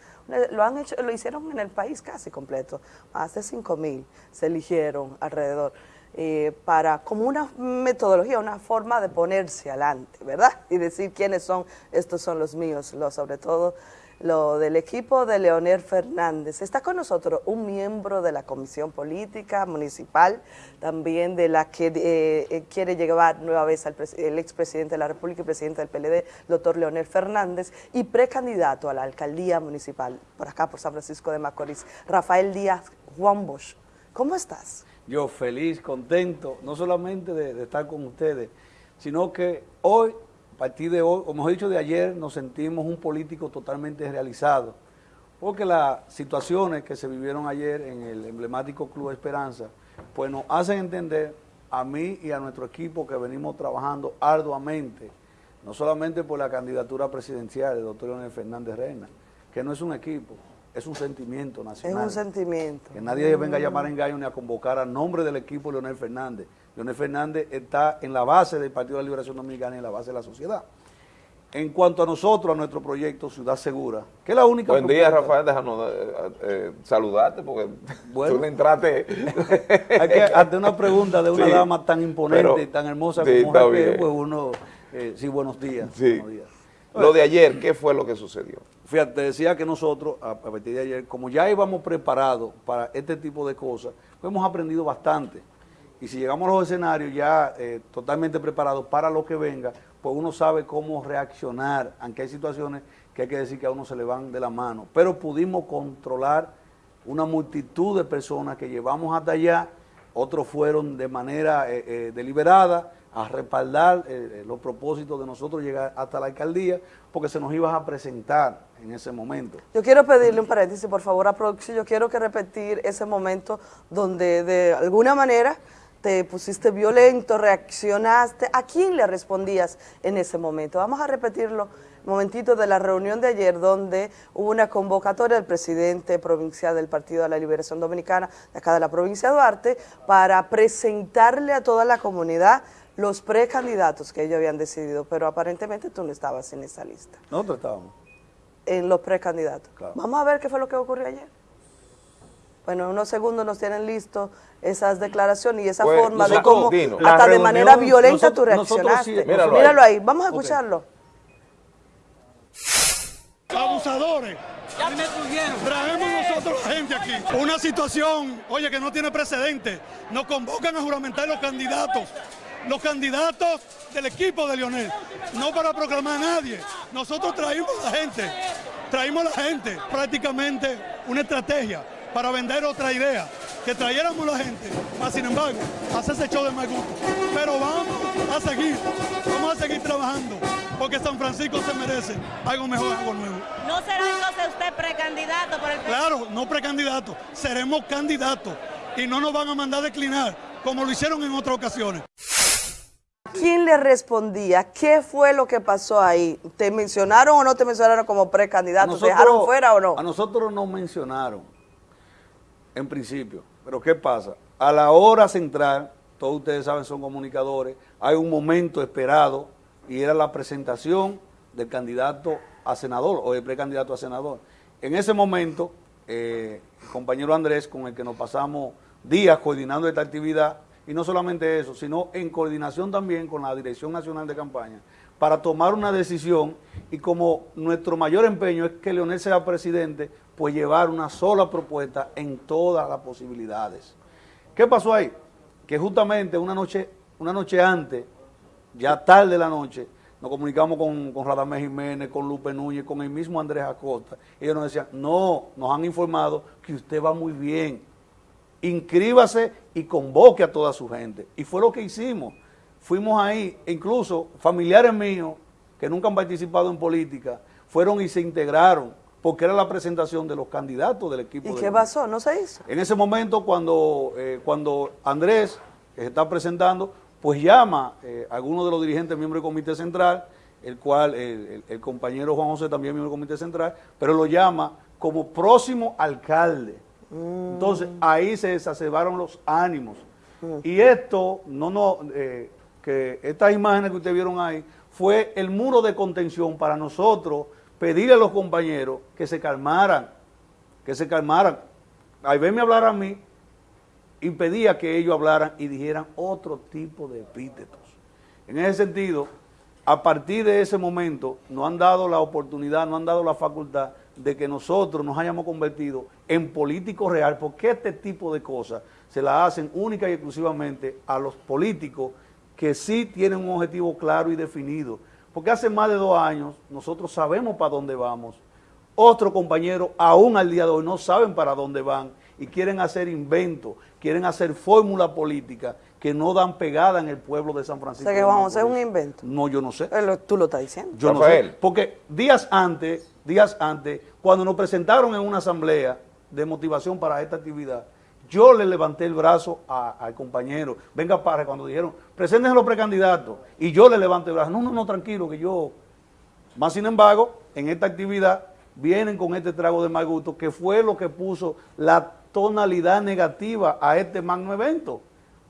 Lo han hecho, lo hicieron en el país casi completo, más de 5 mil se eligieron alrededor. eh, para como una metodología, una forma de ponerse adelante, ¿verdad? Y decir quiénes son, estos son los míos, los, sobre todo lo del equipo de Leonel Fernández. Está con nosotros un miembro de la Comisión Política Municipal, también de la que eh, eh, quiere llevar nueva vez al el expresidente de la República y presidente del PLD, doctor Leonel Fernández, y precandidato a la alcaldía municipal, por acá, por San Francisco de Macorís, Rafael Díaz Juan Bosch. ¿Cómo estás? Yo feliz, contento, no solamente de estar con ustedes, sino que hoy, a partir de hoy, como he dicho de ayer, nos sentimos un político totalmente realizado, porque las situaciones que se vivieron ayer en el emblemático Club Esperanza, pues nos hacen entender a mí y a nuestro equipo que venimos trabajando arduamente, no solamente por la candidatura presidencial del doctor Leonel Fernández Reina, que no es un equipo, es un sentimiento Es nacional. un sentimiento. Que nadie venga a llamar a engaño ni a convocar a nombre del equipo Leonel Fernández. Leonel Fernández está en la base del Partido de la Liberación Dominicana y en la base de la sociedad. En cuanto a nosotros, a nuestro proyecto Ciudad Segura, que es la única Buen día, Rafael, déjanos eh, eh, saludarte porque *laughs* Bueno. tú le entraste. *laughs* Hay que, ante una pregunta de una Sí, dama tan imponente pero- y tan hermosa sí, como bien. pues uno, eh, sí, buenos días. Sí. buenos días. Lo de ayer, ¿qué fue lo que sucedió? Fíjate, te decía que nosotros, a, partir de ayer, como ya íbamos preparados para este tipo de cosas, pues hemos aprendido bastante. Y si llegamos a los escenarios ya eh, totalmente preparados para lo que venga, pues uno sabe cómo reaccionar, aunque hay situaciones que hay que decir que a uno se le van de la mano. Pero pudimos controlar una multitud de personas que llevamos hasta allá, otros fueron de manera eh, eh, deliberada a respaldar eh, eh, los propósitos de nosotros llegar hasta la alcaldía, porque se nos iba a presentar en ese momento. Yo quiero pedirle un paréntesis, por favor, a producción. Yo quiero que repetir ese momento donde de alguna manera te pusiste violento, reaccionaste. ¿A quién le respondías en ese momento? Vamos a repetirlo momentito de la reunión de ayer donde hubo una convocatoria del presidente provincial del Partido de la Liberación Dominicana, de acá de la provincia de Duarte, para presentarle a toda la comunidad los precandidatos que ellos habían decidido, pero aparentemente tú no estabas en esa lista Nosotros estábamos. en los precandidatos. Claro. Vamos a ver qué fue lo que ocurrió ayer. Bueno, en unos segundos nos tienen listo esas declaraciones y esa Pues, forma de cómo Dino. Hasta de manera violenta tú nosotros- nosotros reaccionaste. sí- Míralo, Míralo ahí. ahí. vamos a escucharlo. Abusadores. Traemos nosotros la gente aquí. Una situación, oye, que no tiene precedente. Nos convocan a juramentar los candidatos. Los candidatos del equipo de Lionel. No para proclamar a nadie. Nosotros traímos a la gente. Traímos a la gente. Prácticamente una estrategia para vender otra idea. Que trayéramos la gente. Mas, sin embargo, hacer ese show de mal gusto. Pero vamos a seguir. Vamos a seguir trabajando. Porque San Francisco se merece algo mejor, algo nuevo. ¿No será entonces usted precandidato por el Claro, no precandidatos, seremos candidatos y no nos van a mandar a declinar como lo hicieron en otras ocasiones. ¿Quién le respondía? ¿Qué fue lo que pasó ahí? ¿Te mencionaron o no te mencionaron como precandidato? ¿Te dejaron fuera o no? A nosotros nos mencionaron, en principio. Pero ¿qué pasa? A la hora central, todos ustedes saben, son comunicadores, hay un momento esperado y era la presentación del candidato a senador o el precandidato a senador. En ese momento, eh, el compañero Andrés, con el que nos pasamos días coordinando esta actividad, y no solamente eso, sino en coordinación también con la Dirección Nacional de Campaña, para tomar una decisión y como nuestro mayor empeño es que Leonel sea presidente, pues llevar una sola propuesta en todas las posibilidades. ¿Qué pasó ahí? Que justamente una noche, una noche antes, ya tarde de la noche, nos comunicamos con, con Radamés Jiménez, con Lupe Núñez, con el mismo Andrés Acosta. Ellos nos decían, no, nos han informado que usted va muy bien. Inscríbase y convoque a toda su gente. Y fue lo que hicimos. Fuimos ahí, incluso familiares míos que nunca han participado en política, fueron y se integraron, porque era la presentación de los candidatos del equipo. ¿Y de qué pasó? ¿No se hizo? En ese momento, cuando, eh, cuando Andrés, que se está presentando, pues llama eh, a algunos de los dirigentes miembros del Comité Central, el cual el, el- el compañero Juan José también miembro del Comité Central, pero lo llama como próximo alcalde. Entonces, ahí se exacerbaron los ánimos. Y esto, no, no, eh, que estas imágenes que ustedes vieron ahí, fue el muro de contención para nosotros pedirle a los compañeros que se calmaran, que se calmaran. Al verme hablar a mí, impedía que ellos hablaran y dijeran otro tipo de epítetos. En ese sentido, a partir de ese momento, nos han dado la oportunidad, nos han dado la facultad de que nosotros nos hayamos convertido en políticos real, porque este tipo de cosas se la hacen única y exclusivamente a los políticos que sí tienen un objetivo claro y definido. Porque hace más de dos años nosotros sabemos para dónde vamos. Otros compañeros, aún al día de hoy, no saben para dónde van y quieren hacer inventos, quieren hacer fórmula política que no dan pegada en el pueblo de San O Francisco. sea que vamos a hacer un invento. No, yo no sé. Lo- Tú lo estás diciendo. Yo no sé. Porque días antes, días antes, cuando nos presentaron en una asamblea de motivación para esta actividad, yo le levanté el brazo a- al compañero, venga para, cuando dijeron, preséntense los precandidatos, y yo le levanté el brazo, no, no, no, tranquilo, que yo... Más sin embargo, en esta actividad vienen con este trago de mal gusto, que fue lo que puso la tonalidad negativa a este magno evento.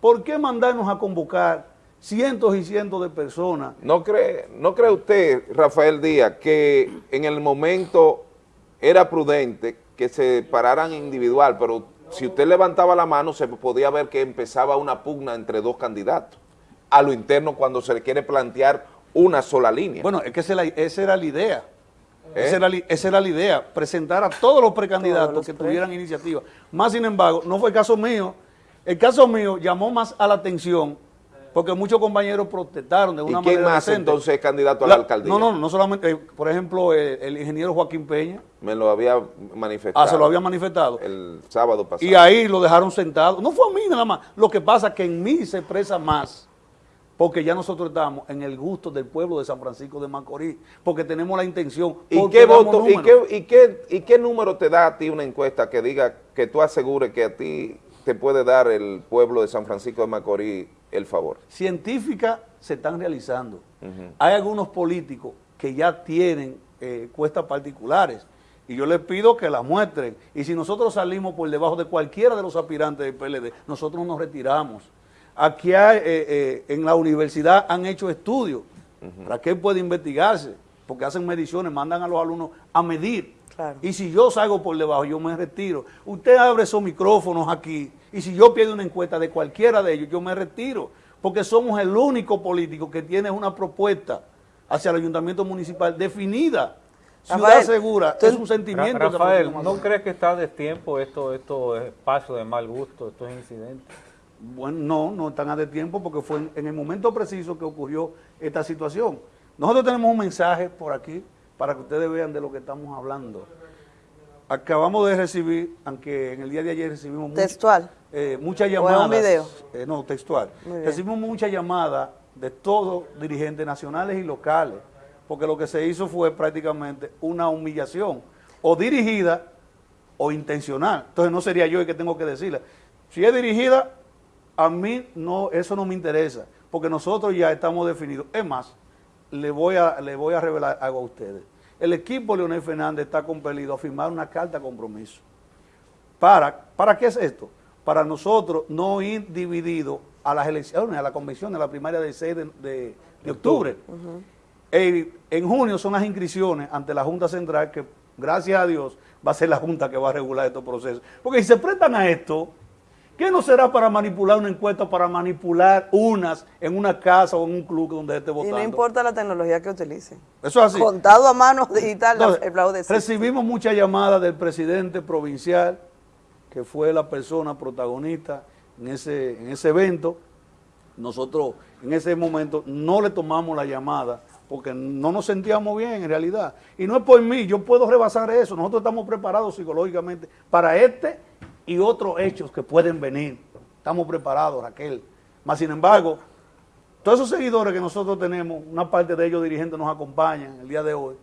¿Por qué mandarnos a convocar cientos y cientos de personas ¿No cree, ¿No cree usted, Rafael Díaz, que en el momento era prudente que se pararan individual, pero si usted levantaba la mano se podía ver que empezaba una pugna entre dos candidatos a lo interno cuando se le quiere plantear una sola línea? Bueno, es que esa, era- esa era la idea. ¿Eh? Esa, era, li- esa era la idea, presentar a todos los precandidatos que tuvieran iniciativa. Más sin embargo, no fue el caso mío. El caso mío llamó más a la atención porque muchos compañeros protestaron de ¿Y una quién manera más decente. entonces es candidato a La- la alcaldía? No, no, no solamente, eh, por ejemplo, eh, el ingeniero Joaquín Peña, Me lo había manifestado. ah, se lo había manifestado. El sábado pasado. Y ahí lo dejaron sentado. No fue a mí nada más. Lo que pasa es que en mí se expresa más. Porque ya nosotros estamos en el gusto del pueblo de San Francisco de Macorís. Porque tenemos la intención. ¿Y qué, voto, y, qué, y, qué, ¿Y qué número te da a ti una encuesta que diga que tú asegures que a ti te puede dar el pueblo de San Francisco de Macorís el favor? Científicas se están realizando. Hay algunos políticos que ya tienen eh, encuestas particulares. Y yo les pido que las muestren. Y si nosotros salimos por debajo de cualquiera de los aspirantes del PLD, nosotros nos retiramos. Aquí hay, eh, eh, en la universidad han hecho estudios. ¿Para qué puede investigarse? Porque hacen mediciones, mandan a los alumnos a medir. Y si yo salgo por debajo, yo me retiro. Usted abre esos micrófonos aquí y si yo pierdo una encuesta de cualquiera de ellos, yo me retiro. Porque somos el único político que tiene una propuesta hacia el ayuntamiento municipal definida. Ciudad Rafael, segura, tú- es un sentimiento. Rafael, ¿no crees que está de tiempo estos esto espacios de mal gusto, estos incidentes? Bueno, no, no están a de tiempo porque fue en, en el momento preciso que ocurrió esta situación. Nosotros tenemos un mensaje por aquí para que ustedes vean de lo que estamos hablando. Acabamos de recibir, aunque en el día de ayer recibimos eh, muchas ¿O es un llamadas. video? eh, no, textual. Recibimos muchas llamadas de todos dirigentes nacionales y locales, porque lo que se hizo fue prácticamente una humillación, o dirigida o intencional. Entonces no sería yo el que tengo que decirla. Si es dirigida, a mí no, eso no me interesa, porque nosotros ya estamos definidos. Es más, le voy a, le voy a revelar algo a ustedes. El equipo Leonel Fernández está compelido a firmar una carta de compromiso. ¿Para, ¿Para qué es esto? Para nosotros no ir divididos a las elecciones, a la convención de la primaria del 6 de, de- de octubre. Eh, en junio son las inscripciones ante la Junta Central, que gracias a Dios va a ser la Junta que va a regular estos procesos. Porque si se prestan a esto, ¿qué no será para manipular una encuesta, para manipular unas en una casa o en un club donde esté Y votando? no importa la tecnología que utilicen. Eso es así. Contado a mano *laughs* digital, Entonces, el existe. recibimos muchas llamadas del presidente provincial, que fue la persona protagonista en ese, en ese evento. Nosotros en ese momento no le tomamos la llamada porque no nos sentíamos bien en realidad. Y no es por mí, yo puedo rebasar eso. Nosotros estamos preparados psicológicamente para este y otros hechos que pueden venir. Estamos preparados, Raquel. Más sin embargo, todos esos seguidores que nosotros tenemos, una parte de ellos dirigentes nos acompañan el día de hoy.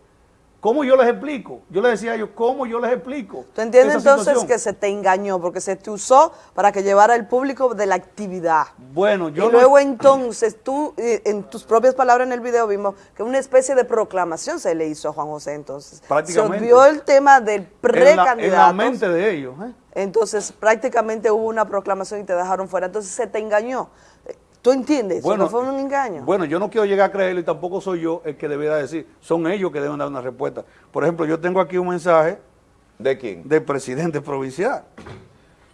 ¿Cómo yo les explico? Yo les decía a ellos, ¿cómo yo les explico? ¿Tú entiendes esa entonces situación? que se te engañó porque se te usó para que llevara el público de la actividad? Bueno, yo y no- luego entonces tú, eh, en tus propias palabras en el video vimos que una especie de proclamación se le hizo a Juan José entonces. Prácticamente. Se olvidó el tema del en precandidato. en la mente de ellos. ¿eh? Entonces prácticamente hubo una proclamación y te dejaron fuera. Entonces se te engañó. ¿Tú entiendes? Bueno, no fue un engaño. Bueno, yo no quiero llegar a creerlo y tampoco soy yo el que debiera decir. Son ellos que deben dar una respuesta. Por ejemplo, yo tengo aquí un mensaje. ¿De quién? Del presidente provincial.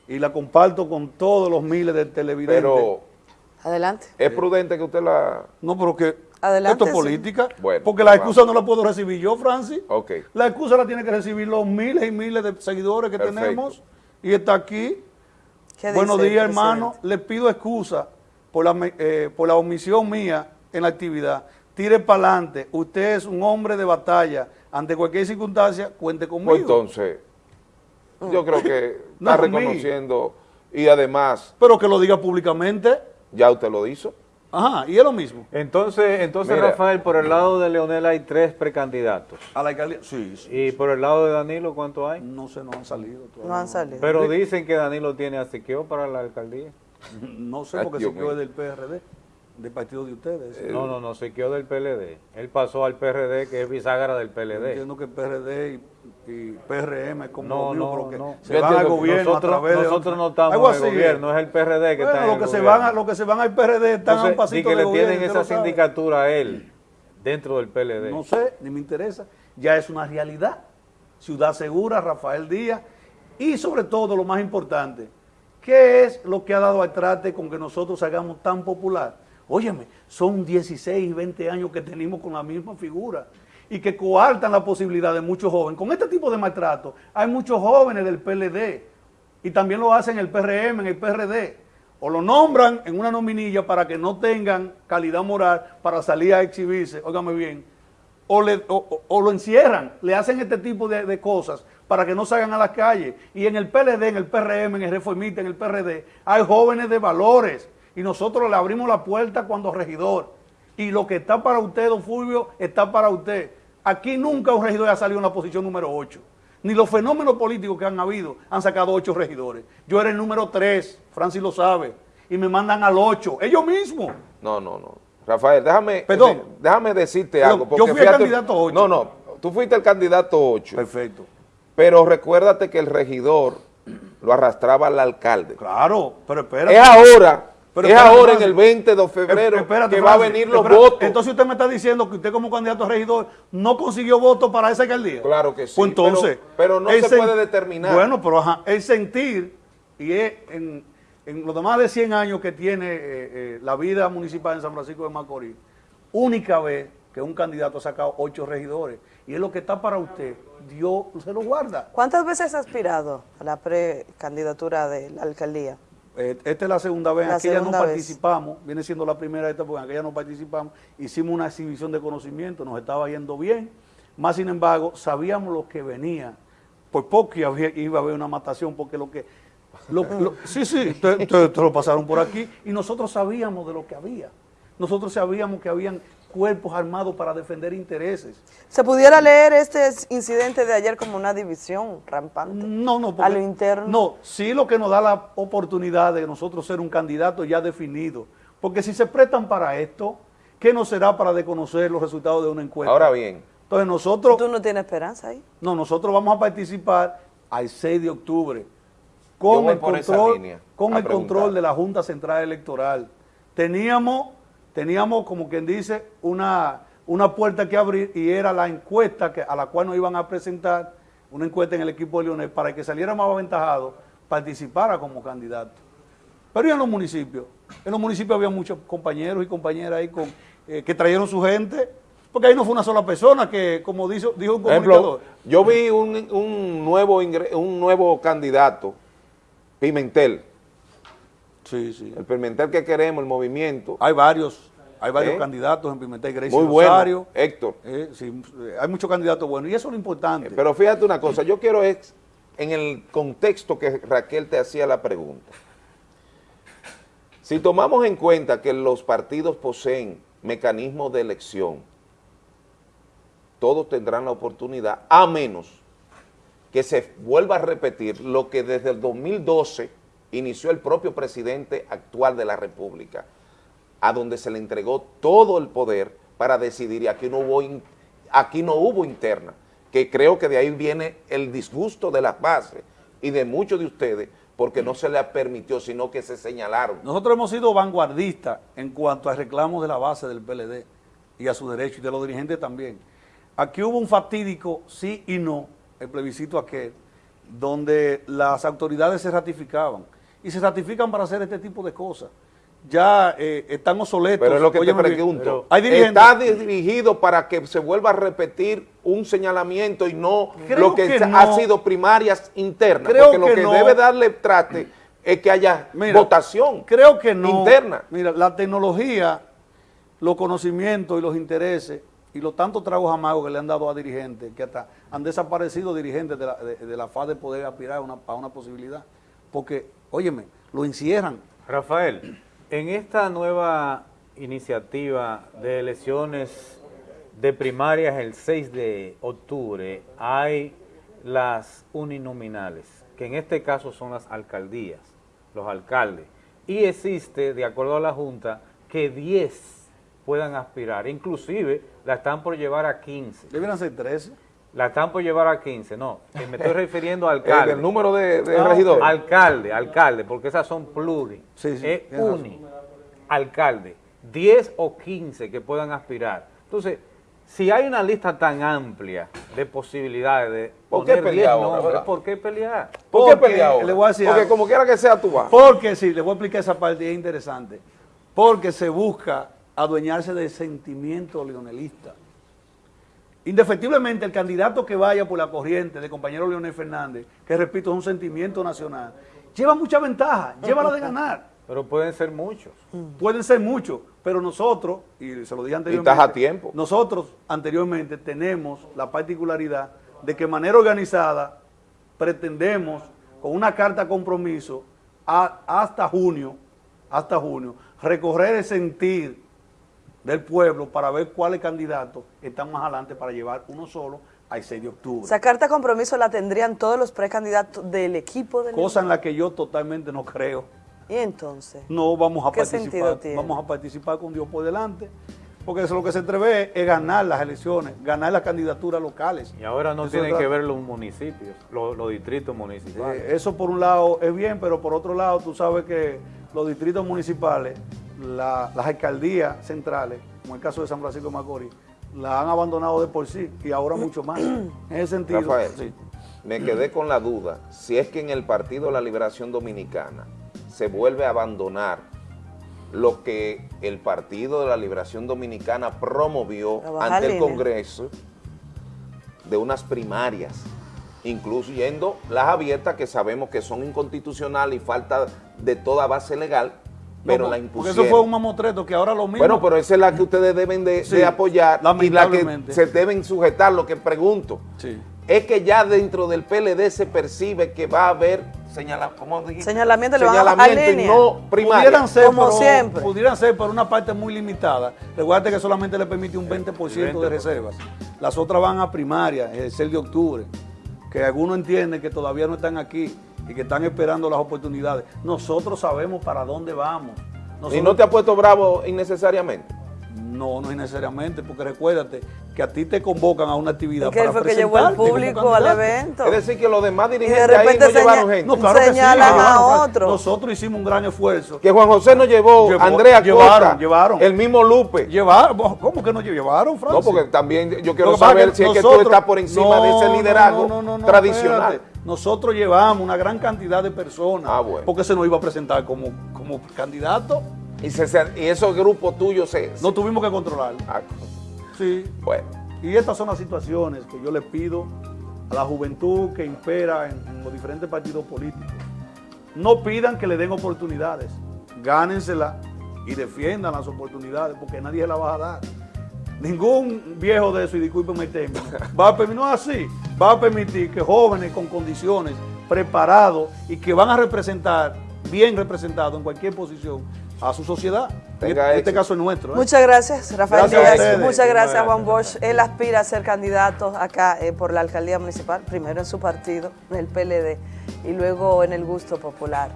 Y la comparto con todos los miles de televidentes. Pero Adelante. es prudente que usted la... No, pero que Adelante, esto es sí. política. Bueno, porque la vamos. excusa no la puedo recibir yo, Francis. Ok. La excusa la tiene que recibir los miles y miles de seguidores que Perfecto. tenemos. Y está aquí. ¿Qué Buenos dice días, hermano. Le pido excusa por la, me- eh, por la omisión mía en la actividad. Tire para adelante. Usted es un hombre de batalla. Ante cualquier circunstancia, cuente conmigo. Pues entonces, yo creo que *laughs* No, está reconociendo y además Pero que lo diga públicamente. ya usted lo hizo. Ajá, y es lo mismo. Entonces, entonces Mira. Rafael, por el lado de Leonel hay tres precandidatos. A la alcaldía, sí, sí. ¿Y por el lado de Danilo cuánto hay? No sé, no han salido todavía. No han salido. Pero dicen que Danilo tiene a Siqueo para la alcaldía. *laughs* No sé, porque Dios se mío. del PRD, del partido de ustedes. No, no, no, Siqueo del PLD. Él pasó al PRD, que es bisagra del PLD. Entiendo que PRD y, y PRM es como No, lo mismo, no, que no. se Yo van al gobierno nosotros- a través nosotros otro- no estamos Algo en el gobierno, es el PRD que Bueno, está en lo el que se van a, Los que se van al PRD están a un Entonces, pasito di que de le gobierno, tienen esa lo sindicatura a él dentro del PLD. No sé, ni me interesa. Ya es una realidad. Ciudad Segura, Rafael Díaz. Y sobre todo, lo más importante, ¿qué es lo que ha dado al trate con que nosotros hagamos tan popular? Óyeme, son 16, 20 años que tenemos con la misma figura y que coartan la posibilidad de muchos jóvenes. Con este tipo de maltrato, hay muchos jóvenes del PLD y también lo hacen en el PRM, en el PRD. O lo nombran en una nominilla para que no tengan calidad moral para salir a exhibirse, óigame bien, o lo encierran, le hacen este tipo de, de cosas para que no salgan a las calles. Y en el PLD, en el PRM, en el Reformista, en el PRD, hay jóvenes de valores y nosotros le abrimos la puerta cuando regidor. Y lo que está para usted, don Fulvio, está para usted. Aquí nunca un regidor ha salido en la posición número 8. Ni los fenómenos políticos que han habido han sacado 8 regidores. Yo era el número 3, Francis lo sabe, y me mandan al 8, ellos mismos. No, no, no. Rafael, déjame, Perdón. de- déjame decirte Perdón, algo. yo fui el candidato ocho. No, no, tú fuiste el candidato 8. Perfecto. Pero recuérdate que el regidor lo arrastraba al alcalde. Claro, pero espérate. Es ahora, Pero es ahora en el 20 de febrero espérate, que va a venir los espérate. votos. Entonces usted me está diciendo que usted como candidato a regidor no consiguió votos para esa alcaldía. Claro que sí, Pues entonces, pero- pero no se puede determinar. Bueno, pero ajá, el sentir, y es en, en los demás de 100 años que tiene eh, eh, la vida municipal en San Francisco de Macorís, única vez que un candidato ha sacado ocho regidores, y es lo que está para usted, Dios se lo guarda. ¿Cuántas veces has aspirado a la precandidatura de la alcaldía? Eh, Esta es la segunda vez, La aquella no vez. participamos, viene siendo la primera esta, porque en aquella no participamos, hicimos una exhibición de conocimiento, nos estaba yendo bien, más sin embargo, sabíamos lo que venía, por poco iba a haber- iba a haber una matación, porque lo que, lo- lo- sí, sí, te, te- te lo pasaron por aquí, y nosotros sabíamos de lo que había, nosotros sabíamos que habían cuerpos armados para defender intereses. ¿Se pudiera leer este incidente de ayer como una división rampante? No, no, A porque- lo interno. No, sí lo que nos da la oportunidad de nosotros ser un candidato ya definido. Porque si se prestan para esto, ¿qué nos será para desconocer los resultados de una encuesta? Ahora bien. Entonces nosotros... ¿Tú no tienes esperanza ahí? No, nosotros vamos a participar al 6 de octubre con el control, línea con a el preguntar. control de la Junta Central Electoral. Teníamos, teníamos como quien dice, una, una puerta que abrir y era la encuesta que, a la cual nos iban a presentar, una encuesta en el equipo de Leonel, para que saliera más aventajado, participara como candidato. Pero y en los municipios, en los municipios había muchos compañeros y compañeras ahí con, eh, que trajeron su gente, porque ahí no fue una sola persona que, como dijo, dijo un comunicador, ejemplo, yo vi un, un nuevo ingre- un nuevo candidato, Pimentel. Sí, sí. El Pimentel que queremos, el movimiento. Hay varios, hay varios ¿Eh? candidatos en Pimentel, Gracie Muy bueno. Héctor. Eh, sí, eh, hay muchos candidatos buenos y eso es lo importante. Pero fíjate una cosa, yo quiero es en el contexto que Raquel te hacía la pregunta. Si tomamos en cuenta que los partidos poseen mecanismos de elección, todos tendrán la oportunidad, a menos que se vuelva a repetir lo que desde el 2012 inició el propio presidente actual de la República, a donde se le entregó todo el poder para decidir y aquí no hubo, aquí no hubo interna, que creo que de ahí viene el disgusto de las bases y de muchos de ustedes porque no se les permitió, sino que se señalaron. Nosotros hemos sido vanguardistas en cuanto a reclamos de la base del PLD y a su derecho y de los dirigentes también. Aquí hubo un fatídico sí y no, el plebiscito aquel, donde las autoridades se ratificaban y se ratifican para hacer este tipo de cosas. Ya eh, están obsoletos. Pero es lo que Óyeme te bien, pregunto. Hay. ¿Está dirigido para que se vuelva a repetir un señalamiento y no Creo lo que, que no. ha sido primarias internas? Creo Porque lo que que no. debe darle traste es que haya Mira, votación Creo que no. interna. Mira, la tecnología, los conocimientos y los intereses y los tantos tragos amargos que le han dado a dirigentes, que hasta han desaparecido dirigentes de la, de, de la faz de poder aspirar a una, a una posibilidad. Porque, óyeme, lo encierran. Rafael, en esta nueva iniciativa de elecciones de primarias el 6 de octubre hay las uninominales, que en este caso son las alcaldías, los alcaldes, y existe, de acuerdo a la Junta, que 10 puedan aspirar, inclusive la están por llevar a 15. Debieran ser 13. La están por llevar a 15, no, que me estoy *laughs* refiriendo a alcalde. El número de- de No, regidores. Alcalde, alcalde, porque esas son pluri. Sí, sí, es razón. uni, alcalde, 10 o 15 que puedan aspirar. Entonces, si hay una lista tan amplia de posibilidades de ¿Por qué poner pelear 10 ahora? ¿por qué pelear? ¿Por qué Porque, pelear ahora? le voy a decir Porque algo. como quiera que sea, tú vas. Porque sí, le voy a explicar esa parte, es interesante. Porque se busca adueñarse del sentimiento leonelista. Indefectiblemente, el candidato que vaya por la corriente de compañero Leonel Fernández, que repito, es un sentimiento nacional, lleva mucha ventaja, lleva la de ganar. *laughs* Pero pueden ser muchos. Pueden ser muchos, pero nosotros, y se lo dije anteriormente, estás a tiempo. nosotros anteriormente tenemos la particularidad de que de manera organizada pretendemos con una carta compromiso a- hasta junio, hasta junio, recorrer el sentir del pueblo para ver cuáles candidatos están más adelante para llevar uno solo al 6 de octubre. Esa carta de compromiso la tendrían todos los precandidatos del equipo del Cosa en la que yo totalmente no creo. Y entonces, No vamos a ¿Qué sentido participar, tiene? vamos a participar con Dios por delante, porque eso lo que se atreve es ganar las elecciones, ganar las candidaturas locales. Y ahora no Eso tienen que ver los municipios, los, los distritos municipales. Eh, eso por un lado es bien, pero por otro lado tú sabes que los distritos municipales, la- las alcaldías centrales, como el caso de San Francisco de Macorís, la han abandonado de por sí y ahora mucho más. En ese sentido, Rafael, sí. me quedé con la duda si es que en el Partido de la Liberación Dominicana se vuelve a abandonar lo que el Partido de la Liberación Dominicana promovió ante el línea. Congreso de unas primarias, incluyendo las abiertas que sabemos que son inconstitucionales y falta de toda base legal, pero No, la Porque impusieron. eso fue un mamotreto que ahora lo mismo. Bueno, pero esa es la que ustedes deben de, Sí, de apoyar y la que se deben sujetar. Lo que pregunto es que ya dentro del PLD se percibe que va a haber señala, ¿cómo dijiste? Señalamiento, le van a bajar Señalamiento y no primaria. Pudieran ser, Como pero, siempre. Pudieran ser por una parte muy limitada. Recuerda que solamente le permite un 20%, de reservas. Las otras van a primaria, el 6 de octubre. Que algunos entienden que todavía no están aquí y que están esperando las oportunidades. Nosotros sabemos para dónde vamos. ¿Y no te ha puesto bravo innecesariamente? No, no es necesariamente, porque recuérdate que a ti te convocan a una actividad Es que para fue que llevó al público al evento. Es decir, que los demás Y de dirigentes ahí no llevaron gente. No, claro que sí, señalan a llevaron, otro. Nosotros hicimos un gran esfuerzo. Que Juan José no llevó, Llevó- Andrea llevaron, Costa, llevaron. el mismo Lupe. Llevaron, ¿cómo que no llevaron, Francis? No, porque también yo quiero saber es si es que tú estás por encima de ese No, liderazgo no, no, no, no, tradicional. espérate. Nosotros llevamos una gran cantidad de personas. Ah, bueno. Porque se nos iba a presentar como, como candidato. Y, se- y esos grupos tuyos se... No tuvimos que controlar. Ah, Sí. bueno. Y estas son las situaciones que yo le pido a la juventud que impera en, en los diferentes partidos políticos. No pidan que le den oportunidades, gánensela y defiendan las oportunidades porque nadie se la va a dar. Ningún viejo de eso, y discúlpenme el término, va a permitir, no es así, va a permitir que jóvenes con condiciones, preparados y que van a representar, bien representados en cualquier posición, a su sociedad. En Tenga este, este caso es nuestro. ¿eh? Muchas gracias, Rafael Gracias Díaz. Muchas gracias, Gracias. Juan Bosch. Él aspira a ser candidato acá eh, por la alcaldía municipal, primero en su partido, en el PLD, y luego en el Gusto Popular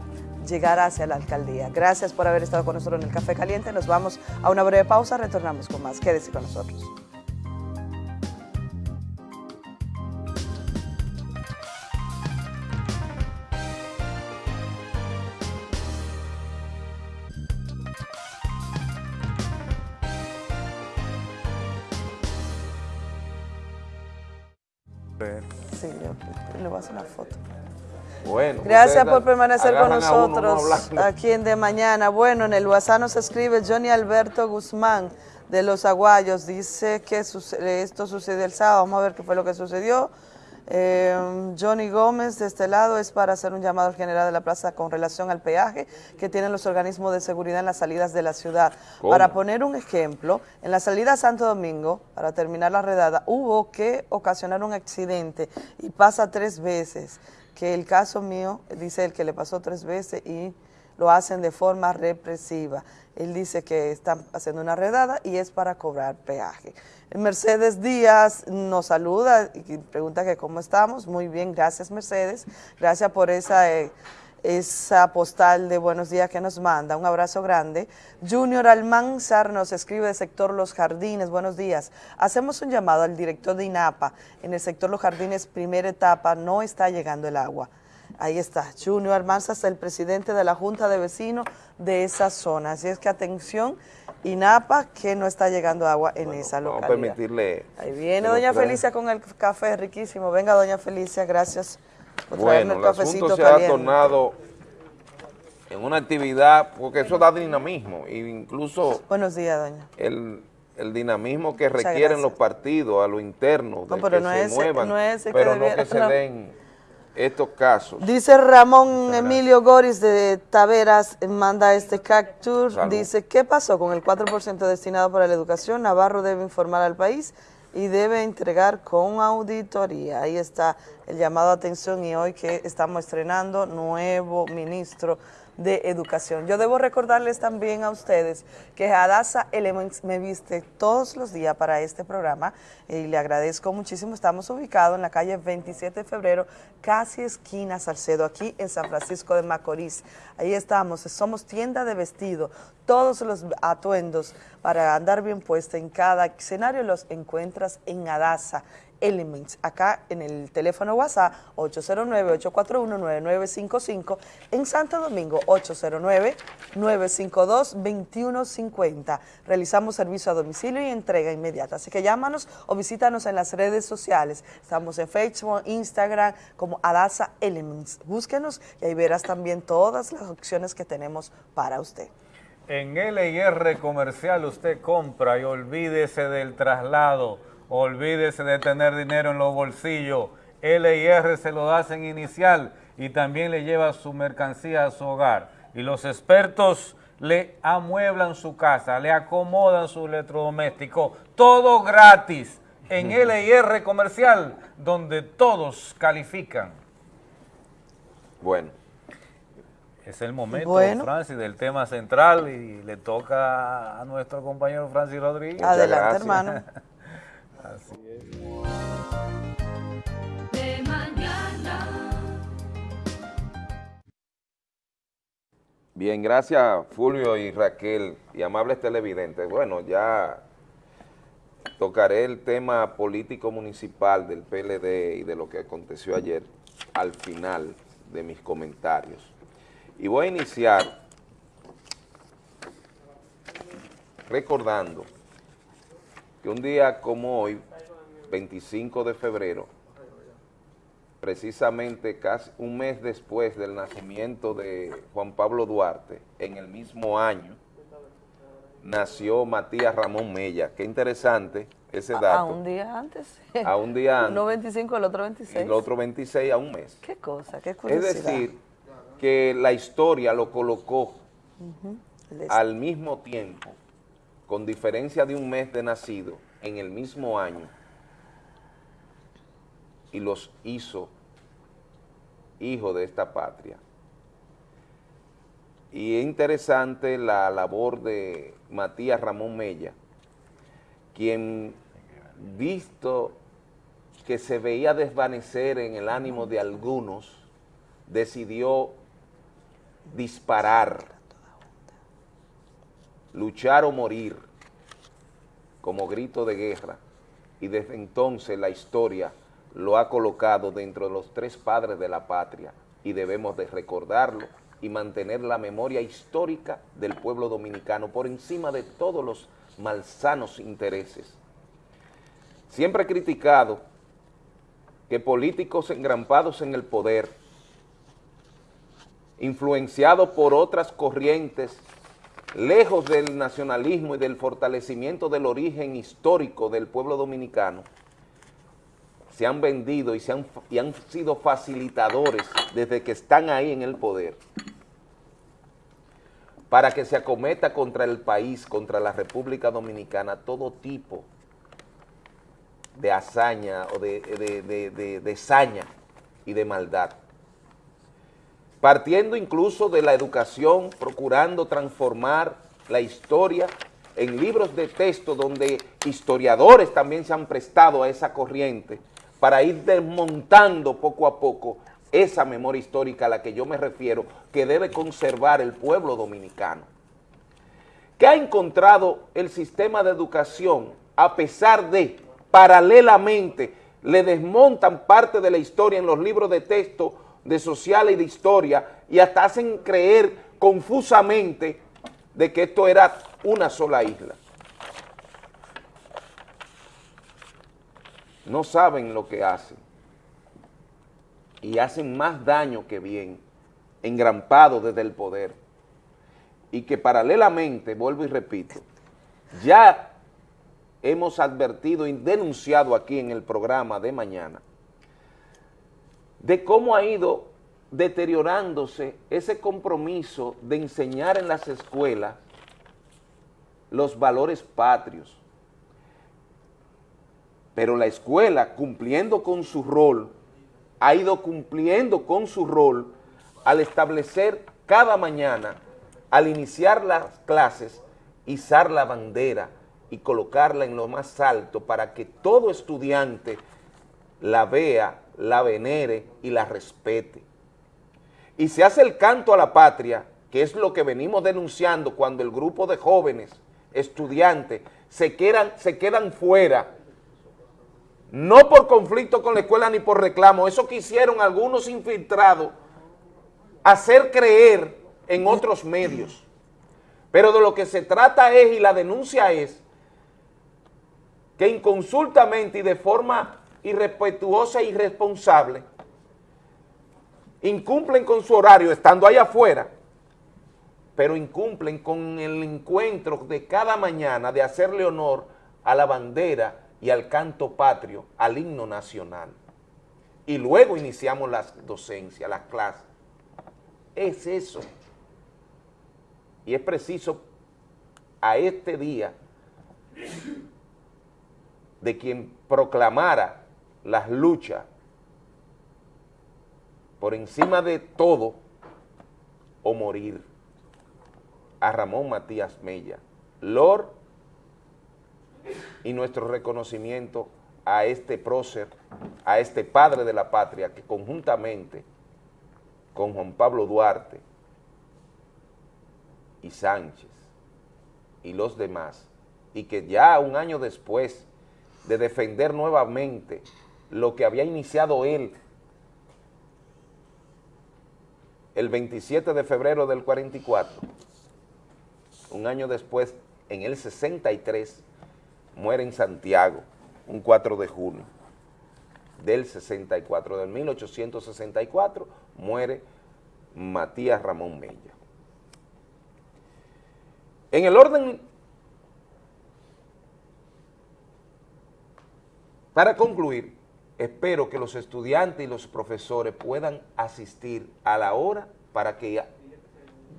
llegar hacia la alcaldía. Gracias por haber estado con nosotros en el Café Caliente. Nos vamos a una breve pausa, retornamos con más. Quédese con nosotros. Gracias por permanecer con nosotros aquí en De Mañana. Bueno, en el WhatsApp nos escribe Johnny Alberto Guzmán de Los Aguayos. Dice que suce- esto sucedió el sábado. Vamos a ver qué fue lo que sucedió. Eh, Johnny Gómez, de este lado, es para hacer un llamado al general de la plaza con relación al peaje que tienen los organismos de seguridad en las salidas de la ciudad. ¿Cómo? Para poner un ejemplo, en la salida a Santo Domingo, para terminar la redada, hubo que ocasionar un accidente y pasa tres veces, que el caso mío, dice el que le pasó tres veces y lo hacen de forma represiva. Él dice que están haciendo una redada y es para cobrar peaje. Mercedes Díaz nos saluda y pregunta que cómo estamos. Muy bien, gracias Mercedes. Gracias por esa... eh, esa postal de buenos días que nos manda. Un abrazo grande. Junior Almanzar nos escribe del sector Los Jardines. Buenos días. Hacemos un llamado al director de INAPA. En el sector Los Jardines, primera etapa, no está llegando el agua. Ahí está, Junior Almanzar es el presidente de la Junta de Vecinos de esa zona. Así es que atención, INAPA, que no está llegando agua en esa Vamos a localidad. permitirle. Ahí viene doña. Felicia con el café riquísimo. Venga, doña Felicia, gracias Bueno, el el asunto se ha tornado en una actividad, porque eso da dinamismo, e incluso Buenos días, doña. el, el dinamismo que requieren los partidos a lo interno, No, de pero que no se es- muevan, no es el que pero no debiera- que se no. den estos casos. Dice Ramón Emilio Goris de Taveras, manda este capture, Salud. dice, ¿qué pasó con el 4% destinado para la educación? Navarro debe informar al país y debe entregar con auditoría. Ahí está el llamado a atención y hoy que estamos estrenando nuevo ministro de Educación. Yo debo recordarles también a ustedes que Hadassah Elements me viste todos los días para este programa y le agradezco muchísimo. Estamos ubicados en la calle 27 de febrero, casi esquina Salcedo, aquí en San Francisco de Macorís. Ahí estamos, somos tienda de vestido. Todos los atuendos para andar bien puesta en cada escenario los encuentras en Hadassah. Elements, acá en el teléfono WhatsApp 809-841-9955, en Santo Domingo 809-952-2150. Realizamos servicio a domicilio y entrega inmediata, así que llámanos o visítanos en las redes sociales. Estamos en Facebook, Instagram como Adasa Elements. Búsquenos y ahí verás también todas las opciones que tenemos para usted. En LIR Comercial usted compra y olvídese del traslado, olvídese de tener dinero en los bolsillos. LIR se lo da en inicial y también le lleva su mercancía a su hogar. Y los expertos le amueblan su casa, le acomodan su electrodoméstico, todo gratis en *laughs* LIR Comercial, donde todos califican. Bueno. Es el momento, Bueno. Francis, del tema central y le toca a nuestro compañero Francis Rodríguez. Adelante, hermano. *laughs* Así es. De mañana. Bien, gracias Fulvio y Raquel y amables televidentes. Bueno, ya tocaré el tema político municipal del PLD y de lo que aconteció ayer al final de mis comentarios. Y voy a iniciar recordando que un día como hoy, 25 de febrero, precisamente casi un mes después del nacimiento de Juan Pablo Duarte, en el mismo año, nació Matías Ramón Mella. Qué interesante ese dato. A un día antes. A un día *laughs* antes. Uno 25, el otro Y 26. el otro 26 a un mes. Qué cosa, qué Es curiosidad. decir, que la historia lo colocó al mismo tiempo, con diferencia de un mes de nacido, en el mismo año, y los hizo hijos de esta patria. Y es interesante la labor de Matías Ramón Mella, quien visto que se veía desvanecer en el ánimo de algunos, decidió disparar, luchar o morir como grito de guerra y desde entonces la historia lo ha colocado dentro de los tres padres de la patria y debemos de recordarlo y mantener la memoria histórica del pueblo dominicano por encima de todos los malsanos intereses. Siempre he criticado que políticos engrampados en el poder, influenciados por otras corrientes, lejos del nacionalismo y del fortalecimiento del origen histórico del pueblo dominicano, se han vendido y, se han, y han sido facilitadores desde que están ahí en el poder para que se acometa contra el país, contra la República Dominicana, todo tipo de hazaña o de, de, de, saña y de maldad. Partiendo incluso de la educación, procurando transformar la historia en libros de texto donde historiadores también se han prestado a esa corriente para ir desmontando poco a poco esa memoria histórica a la que yo me refiero, que debe conservar el pueblo dominicano. ¿Qué ha encontrado el sistema de educación a pesar de, paralelamente, le desmontan parte de la historia en los libros de texto de social y de historia y hasta hacen creer confusamente de que esto era una sola isla? No saben lo que hacen y hacen más daño que bien, engrampados desde el poder, y que paralelamente, vuelvo y repito, ya hemos advertido y denunciado aquí en el programa de mañana, de cómo ha ido deteriorándose ese compromiso de enseñar en las escuelas los valores patrios. Pero la escuela, cumpliendo con su rol, ha ido cumpliendo con su rol al establecer cada mañana, al iniciar las clases, izar la bandera y colocarla en lo más alto para que todo estudiante la vea, la venere y la respete. Y se hace el canto a la patria, que es lo que venimos denunciando cuando el grupo de jóvenes, estudiantes, se quedan, se quedan fuera no por conflicto con la escuela ni por reclamo, eso quisieron algunos infiltrados hacer creer en otros medios. Pero de lo que se trata es, y la denuncia es, que inconsultamente y de forma irrespetuosa e irresponsable, incumplen con su horario estando allá afuera, pero incumplen con el encuentro de cada mañana de hacerle honor a la bandera y al canto patrio, al himno nacional. Y luego iniciamos las docencias, las clases. Es eso. Y es preciso a este día de quien proclamara las luchas por encima de todo o morir. A Ramón Matías Mella, Lord y nuestro reconocimiento a este prócer, a este padre de la patria que conjuntamente con Juan Pablo Duarte y Sánchez y los demás, y que ya un año después de defender nuevamente lo que había iniciado él el 27 de febrero del 44, un año después, en el 63, muere en Santiago, un 4 de junio del 64, del 1864, muere Matías Ramón Mella. En el orden, para concluir, espero que los estudiantes y los profesores puedan asistir a la hora para que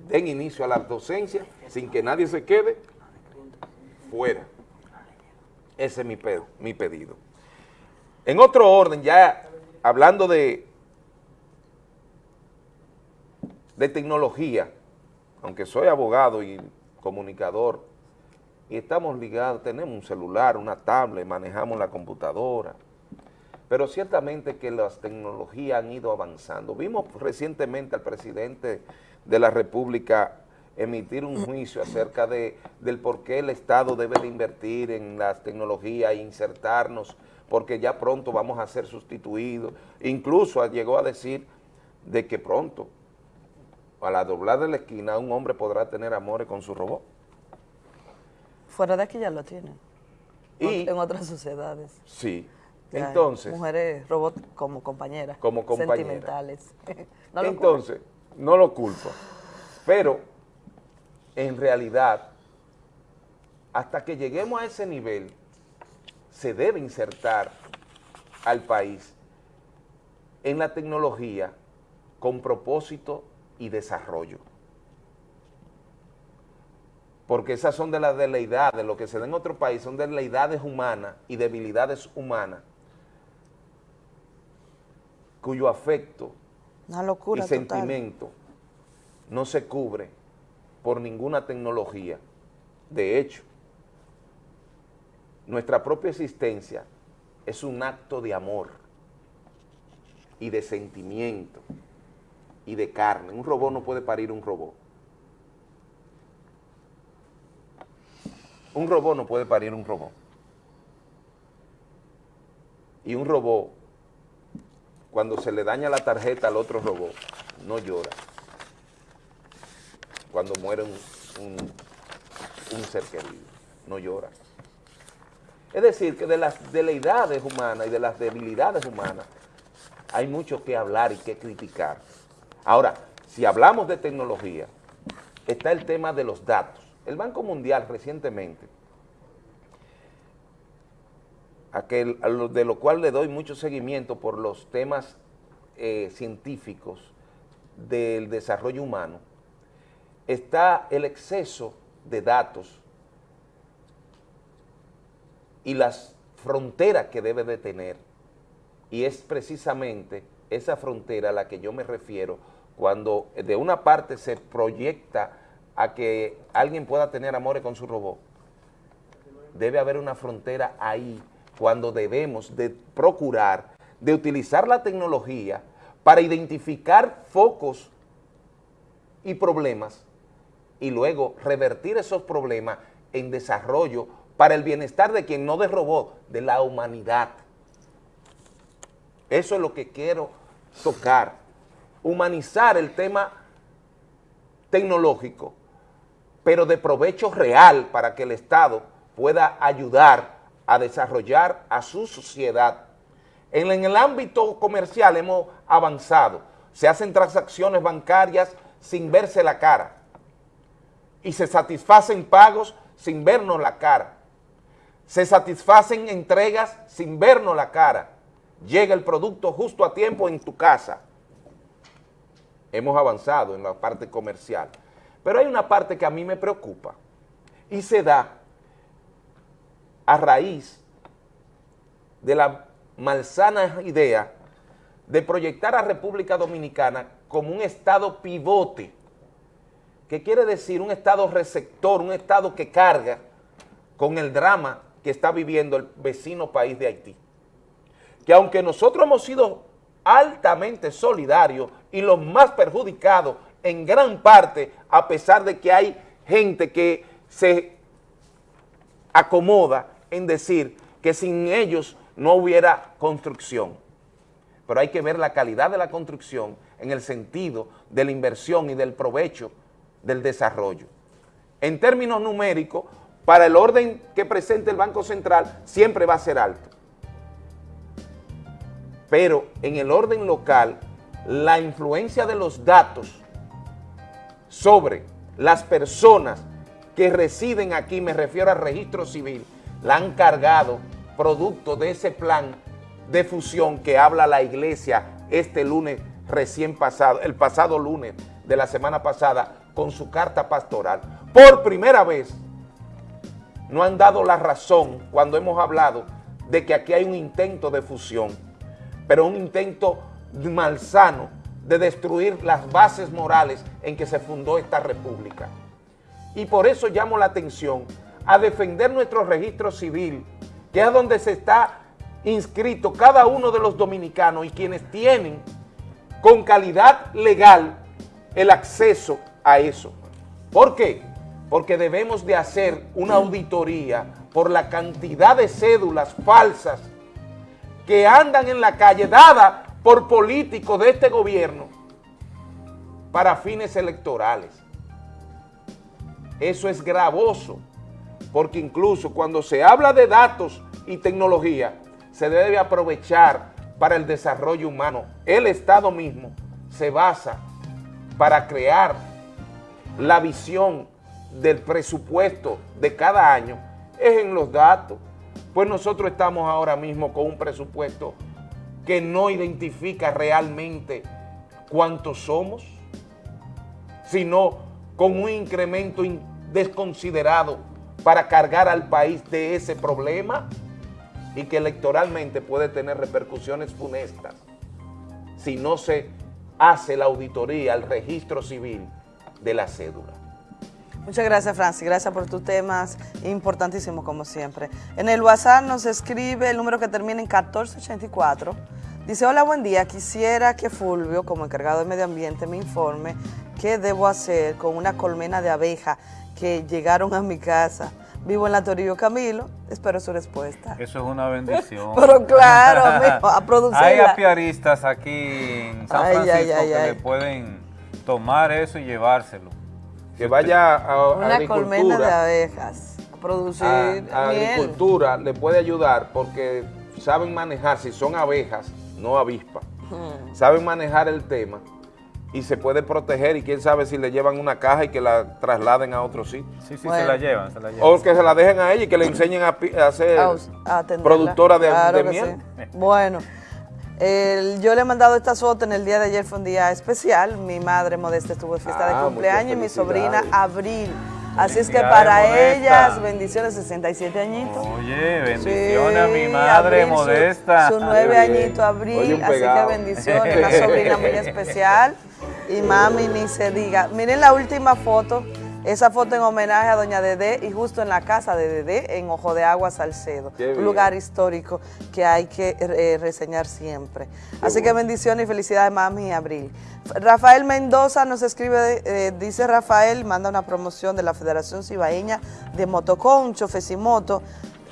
den inicio a la docencia sin que nadie se quede fuera. Ese es mi, mi pedido. En otro orden, ya hablando de, de tecnología, aunque soy abogado y comunicador, y estamos ligados, tenemos un celular, una tablet, manejamos la computadora, pero ciertamente que las tecnologías han ido avanzando. Vimos recientemente al presidente de la República emitir un juicio acerca de, del por qué el Estado debe de invertir en las tecnologías e insertarnos, porque ya pronto vamos a ser sustituidos. Incluso llegó a decir de que pronto, a la doblar de la esquina, un hombre podrá tener amores con su robot. Fuera de aquí ya lo tienen. Y- en otras sociedades. Sí. Entonces, Mujeres robot como compañeras. Como compañeras. Sentimentales. *laughs* No entonces, no lo culpo, pero en realidad, hasta que lleguemos a ese nivel, se debe insertar al país en la tecnología con propósito y desarrollo. Porque esas son de las deleidades, lo que se da en otro país son deleidades humanas y debilidades humanas, cuyo afecto Una locura y total. sentimiento no se cubre por ninguna tecnología. De hecho, nuestra propia existencia es un acto de amor y de sentimiento y de carne. Un robot no puede parir un robot. Un robot no puede parir un robot. Y un robot, cuando se le daña la tarjeta al otro robot, no llora. Cuando muere un, ser querido, no llora. Es decir, que de las deleidades humanas y de las debilidades humanas hay mucho que hablar y que criticar. Ahora, si hablamos de tecnología, está el tema de los datos. El Banco Mundial recientemente, de lo cual le doy mucho seguimiento por los temas eh, científicos del desarrollo humano, está el exceso de datos y las fronteras que debe de tener. Y es precisamente esa frontera a la que yo me refiero cuando de una parte se proyecta a que alguien pueda tener amores con su robot. Debe haber una frontera ahí cuando debemos de procurar de utilizar la tecnología para identificar focos y problemas y luego revertir esos problemas en desarrollo para el bienestar de quien no de robot, de la humanidad. Eso es lo que quiero tocar, humanizar el tema tecnológico, pero de provecho real para que el Estado pueda ayudar a desarrollar a su sociedad. En, el ámbito comercial hemos avanzado, se hacen transacciones bancarias sin verse la cara y se satisfacen pagos sin vernos la cara. Se satisfacen entregas sin vernos la cara. Llega el producto justo a tiempo en tu casa. Hemos avanzado en la parte comercial. Pero hay una parte que a mí me preocupa y se da a raíz de la malsana idea de proyectar a República Dominicana como un estado pivote que quiere decir un estado receptor, un estado que carga con el drama que está viviendo el vecino país de Haití. Que aunque nosotros hemos sido altamente solidarios y los más perjudicados en gran parte, a pesar de que hay gente que se acomoda en decir que sin ellos no hubiera construcción. Pero hay que ver la calidad de la construcción en el sentido de la inversión y del provecho del desarrollo. En términos numéricos, para el orden que presenta el Banco Central, siempre va a ser alto. Pero en el orden local, la influencia de los datos sobre las personas que residen aquí, me refiero al registro civil, la han cargado producto de ese plan de fusión que habla la iglesia este lunes recién pasado, el pasado lunes de la semana pasada, con su carta pastoral. Por primera vez no han dado la razón cuando hemos hablado de que aquí hay un intento de fusión. pero un intento malsano de destruir las bases morales en que se fundó esta república. Y por eso llamo la atención a defender nuestro registro civil, que es donde se está inscrito cada uno de los dominicanos y quienes tienen con calidad legal el acceso a eso. ¿Por qué? Porque debemos de hacer una auditoría por la cantidad de cédulas falsas que andan en la calle, dada por políticos de este gobierno para fines electorales. Eso es gravoso, porque incluso cuando se habla de datos y tecnología, se debe aprovechar para el desarrollo humano. El Estado mismo se basa para crear la visión del presupuesto de cada año, es en los datos. Pues nosotros estamos ahora mismo con un presupuesto que no identifica realmente cuántos somos, sino con un incremento desconsiderado para cargar al país de ese problema y que electoralmente puede tener repercusiones funestas si no se hace la auditoría, el registro civil de la cédula. Muchas gracias, Francis. Gracias por tus temas importantísimos, como siempre. En el WhatsApp nos escribe el número que termina en 1484. Dice, hola, buen día. Quisiera que Fulvio, como encargado de medio ambiente, me informe qué debo hacer con una colmena de abeja que llegaron a mi casa. Vivo en la Torillo Camilo, espero su respuesta. Eso es una bendición. *laughs* Pero claro, *laughs* amigo, a producir. Hay apiaristas aquí en San Francisco que le pueden tomar eso y llevárselo. Que vaya a, una colmena de abejas a producir a, agricultura le puede ayudar porque saben manejar, si son abejas, no avispas, saben manejar el tema y se puede proteger y quién sabe si le llevan una caja y que la trasladen a otro sitio. Sí, sí, se la llevan, se la llevan. O que se la dejen a ella y que le enseñen a, hacer productora de, miel. Bueno, yo le he mandado esta foto en el día de ayer, fue un día especial. Mi madre modesta estuvo de fiesta de ah, cumpleaños y mi sobrina Abril. Así es que para ellas, bendiciones, 67 añitos. Oye, bendiciones a mi madre modesta. Su nueve añitos, Abril, así que bendiciones, una sobrina muy especial. *laughs* Y mami, ni se diga. Miren la última foto, esa foto en homenaje a doña Dede y justo en la casa de Dede, en Ojo de Agua, Salcedo. Un lugar histórico que hay que eh, reseñar siempre. Así que bendiciones y felicidades, mami, y Abril. Rafael Mendoza nos escribe, eh, dice Rafael, manda una promoción de la Federación Cibaeña de Motoconcho, Fesimoto,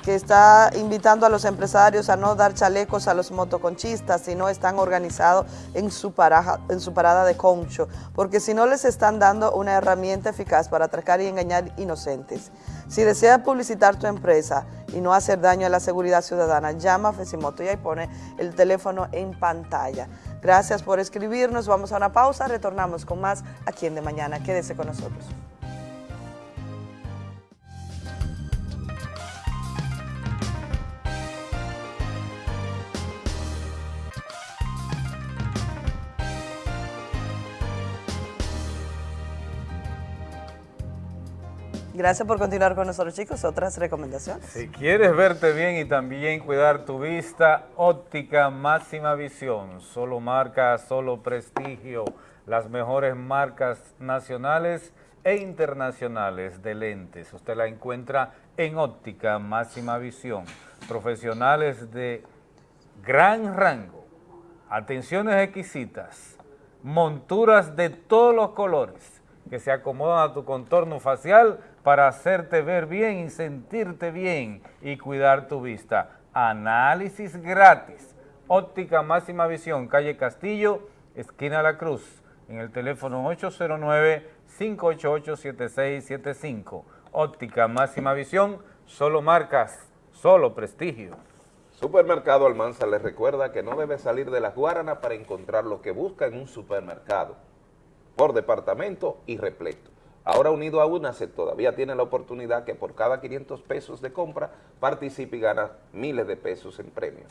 que está invitando a los empresarios a no dar chalecos a los motoconchistas si no están organizados en su, en su parada de concho, porque si no les están dando una herramienta eficaz para atracar y engañar inocentes. Si deseas publicitar tu empresa y no hacer daño a la seguridad ciudadana, llama a Fesimoto y ahí pone el teléfono en pantalla. Gracias por escribirnos, vamos a una pausa, retornamos con más aquí en De Mañana. Quédese con nosotros. Gracias por continuar con nosotros, chicos. Otras recomendaciones. Si quieres verte bien y también cuidar tu vista, óptica máxima visión. Solo marca, solo prestigio. Las mejores marcas nacionales e internacionales de lentes. Usted la encuentra en óptica máxima visión. Profesionales de gran rango. Atenciones exquisitas. Monturas de todos los colores que se acomodan a tu contorno facial para hacerte ver bien y sentirte bien y cuidar tu vista. Análisis gratis. Óptica Máxima Visión, calle Castillo, esquina La Cruz, en el teléfono 809-588-7675. Óptica Máxima Visión, solo marcas, solo prestigio. Supermercado Almanza les recuerda que no debe salir de las Guaranas para encontrar lo que busca en un supermercado, por departamento y repleto. Ahora unido a UNACE todavía tiene la oportunidad que por cada 500 pesos de compra participe y gana miles de pesos en premios.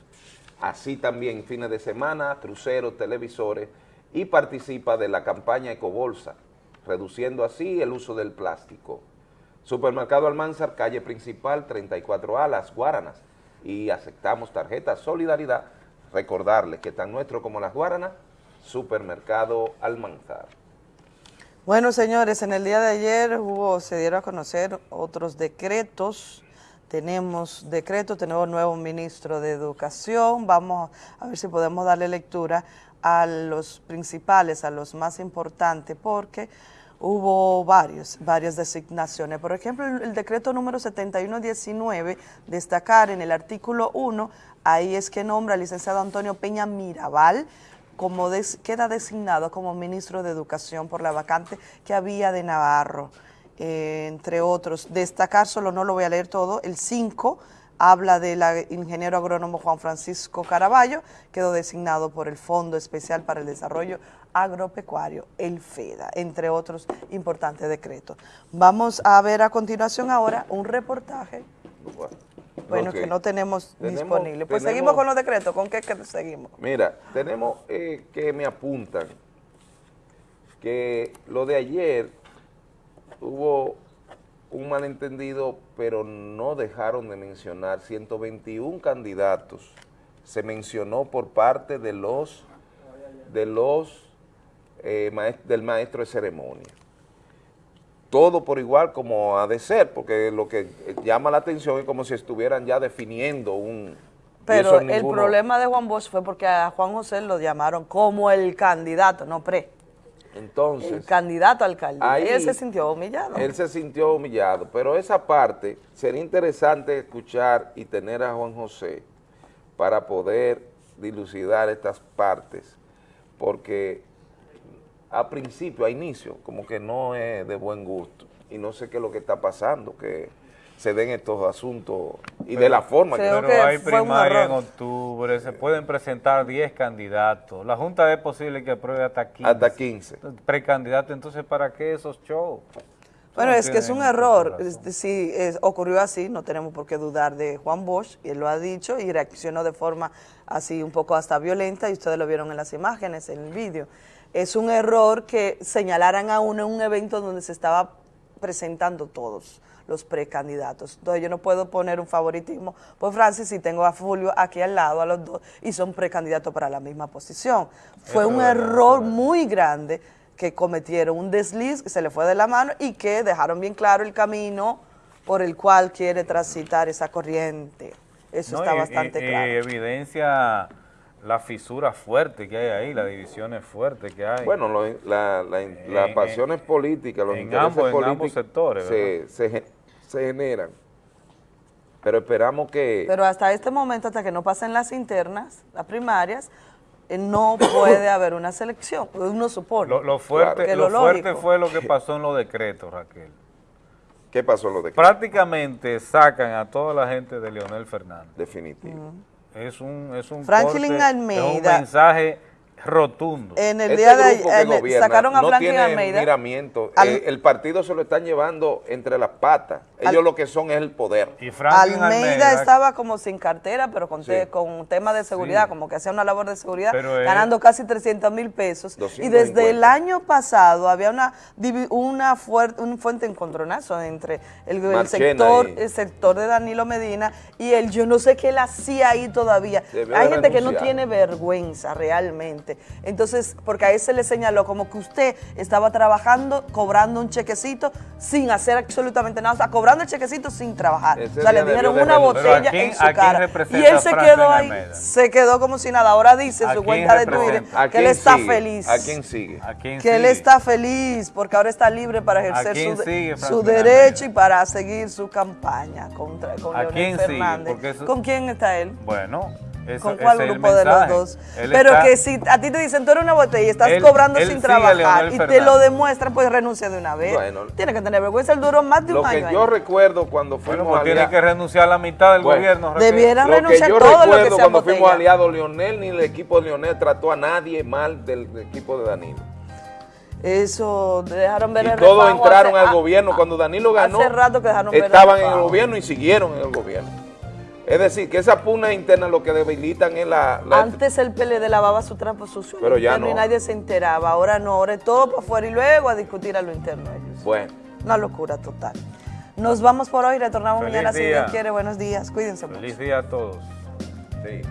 Así también fines de semana, cruceros, televisores y participa de la campaña Ecobolsa, reduciendo así el uso del plástico. Supermercado Almanzar, calle principal 34A, Las Guaranas y aceptamos tarjeta Solidaridad Recordarles que tan nuestro como las Guaranas, Supermercado Almanzar. Bueno, señores, en el día de ayer hubo, se dieron a conocer otros decretos. Tenemos decreto, tenemos nuevo ministro de Educación. Vamos a ver si podemos darle lectura a los principales, a los más importantes, porque hubo varios, varias designaciones. Por ejemplo, el, el decreto número 7119, destacar en el artículo 1, ahí es que nombra al licenciado Antonio Peña Mirabal, como queda designado como ministro de Educación por la vacante que había de Navarro, eh, entre otros. Destacar, solo no lo voy a leer todo, el 5 habla del ingeniero agrónomo Juan Francisco Caraballo, quedó designado por el Fondo Especial para el Desarrollo Agropecuario, el FEDA, entre otros importantes decretos. Vamos a ver a continuación ahora un reportaje, Ok. que no tenemos, Tenemos- disponible. Pues tenemos- seguimos con los decretos, ¿con qué que seguimos? Mira, tenemos eh, que me apuntan que lo de ayer hubo un malentendido, pero no dejaron de mencionar 121 candidatos. Se mencionó por parte de los de los eh, del maestro de ceremonia. Todo por igual como ha de ser, porque lo que llama la atención es como si estuvieran ya definiendo un... Pero el ninguno- problema de Juan Bosch fue porque a Juan José lo llamaron como el candidato, no pre, Entonces... el candidato a alcalde. Ahí y él se sintió humillado. Él se sintió humillado, pero esa parte sería interesante escuchar y tener a Juan José para poder dilucidar estas partes, porque a principio, a inicio, como que no es de buen gusto y no sé qué es lo que está pasando, que se den estos asuntos y de la forma que... Pero hay primaria en octubre, se pueden presentar 10 candidatos. La Junta es posible que apruebe hasta 15. Hasta 15. Precandidatos, entonces ¿para qué esos shows? Bueno, no es que es un error. Si es- ocurrió así, no tenemos por qué dudar de Juan Bosch, y él lo ha dicho y reaccionó de forma así un poco hasta violenta, y ustedes lo vieron en las imágenes, en el vídeo. Es un error que señalaran a uno en un evento donde se estaba presentando todos los precandidatos. Entonces yo no puedo poner un favoritismo por Francis si tengo a Fulvio aquí al lado, a los dos, y son precandidatos para la misma posición. Fue un error muy grande que cometieron un desliz que se le fue de la mano y que dejaron bien claro el camino por el cual quiere transitar esa corriente. Eso No, está bastante y- y claro. evidencia la fisura fuerte que hay ahí, las divisiones fuertes que hay. Bueno, lo- la- la- las En- pasiones políticas, los en intereses ambos- en políticos ambos sectores, se, se gen- se generan. Pero esperamos que... Pero hasta este momento, hasta que no pasen las internas, las primarias, eh, no puede haber una selección. Uno supone. Lo, lo fuerte, lo fuerte fue lo que pasó en los decretos, Raquel. ¿Qué pasó en los decretos? Prácticamente sacan a toda la gente de Leonel Fernández. Definitivo. Es un, es un corte, es un mensaje rotundo. En el Este día de que ayer, gobierna sacaron a no Franklin tiene Almeida. miramiento. Al- Eh, el partido se lo están llevando entre las patas. Ellos lo que son es el poder. Y Almeida, estaba como sin cartera, pero con, te- con tema de seguridad, Sí. como que hacía una labor de seguridad, Pero él- ganando casi 300 mil pesos. Y desde el 250. año pasado había una una fuerte, un fuente encontronazo entre el, sector, el sector de Danilo Medina y el yo no sé qué él hacía ahí todavía. Hay gente que no tiene vergüenza realmente. Entonces, porque a él se le señaló como que usted estaba trabajando, cobrando un chequecito sin hacer absolutamente nada, o sea, cobrando el chequecito sin trabajar. Ese o sea, le dijeron una botella Pero ¿a quién- en su cara. Y él se quedó ahí, se quedó como si nada. Ahora dice en ¿A su cuenta de Twitter que él está sigue? feliz. ¿A quién sigue? ¿A quién Que él está feliz porque ahora está libre para ejercer su, sigue, su Franklin derecho y para seguir su campaña contra con ¿A Leonel quién? Fernández. Eso- ¿Con quién está él? Bueno, eso, ¿Con cuál grupo de los dos? Él Pero está- que si a ti te dicen tú eres una botella y estás Él- cobrando él sin trabajar Leonel y te lo demuestran, pues renuncia de una vez. Bueno. Tiene que tener vergüenza, él duró más de Lo un que año. yo ahí. recuerdo cuando Bueno, fuimos pues tiene aliados- que renunciar a la mitad del Bueno, gobierno. Debieran Lo que renunciar yo todo lo que recuerdo sea cuando fuimos botella. aliados, Lionel ni el equipo de Lionel trató a nadie mal del, del equipo de Danilo. Eso, dejaron ver Y el todos refajo entraron hace- al gobierno. Cuando Danilo ganó, hace rato que dejaron ver el estaban en el gobierno y siguieron en el gobierno. Es decir, que esas pugnas internas lo que debilitan es la... la- Antes el PLD lavaba su trapo sucio Pero ya interno y no. nadie se enteraba. Ahora no, ahora es todo para afuera y luego a discutir a lo interno ellos. Bueno. Una locura total. Nos vamos por hoy, retornamos Feliz mañana si día. Dios quiere. Buenos días, cuídense mucho. Feliz día a todos. Sí.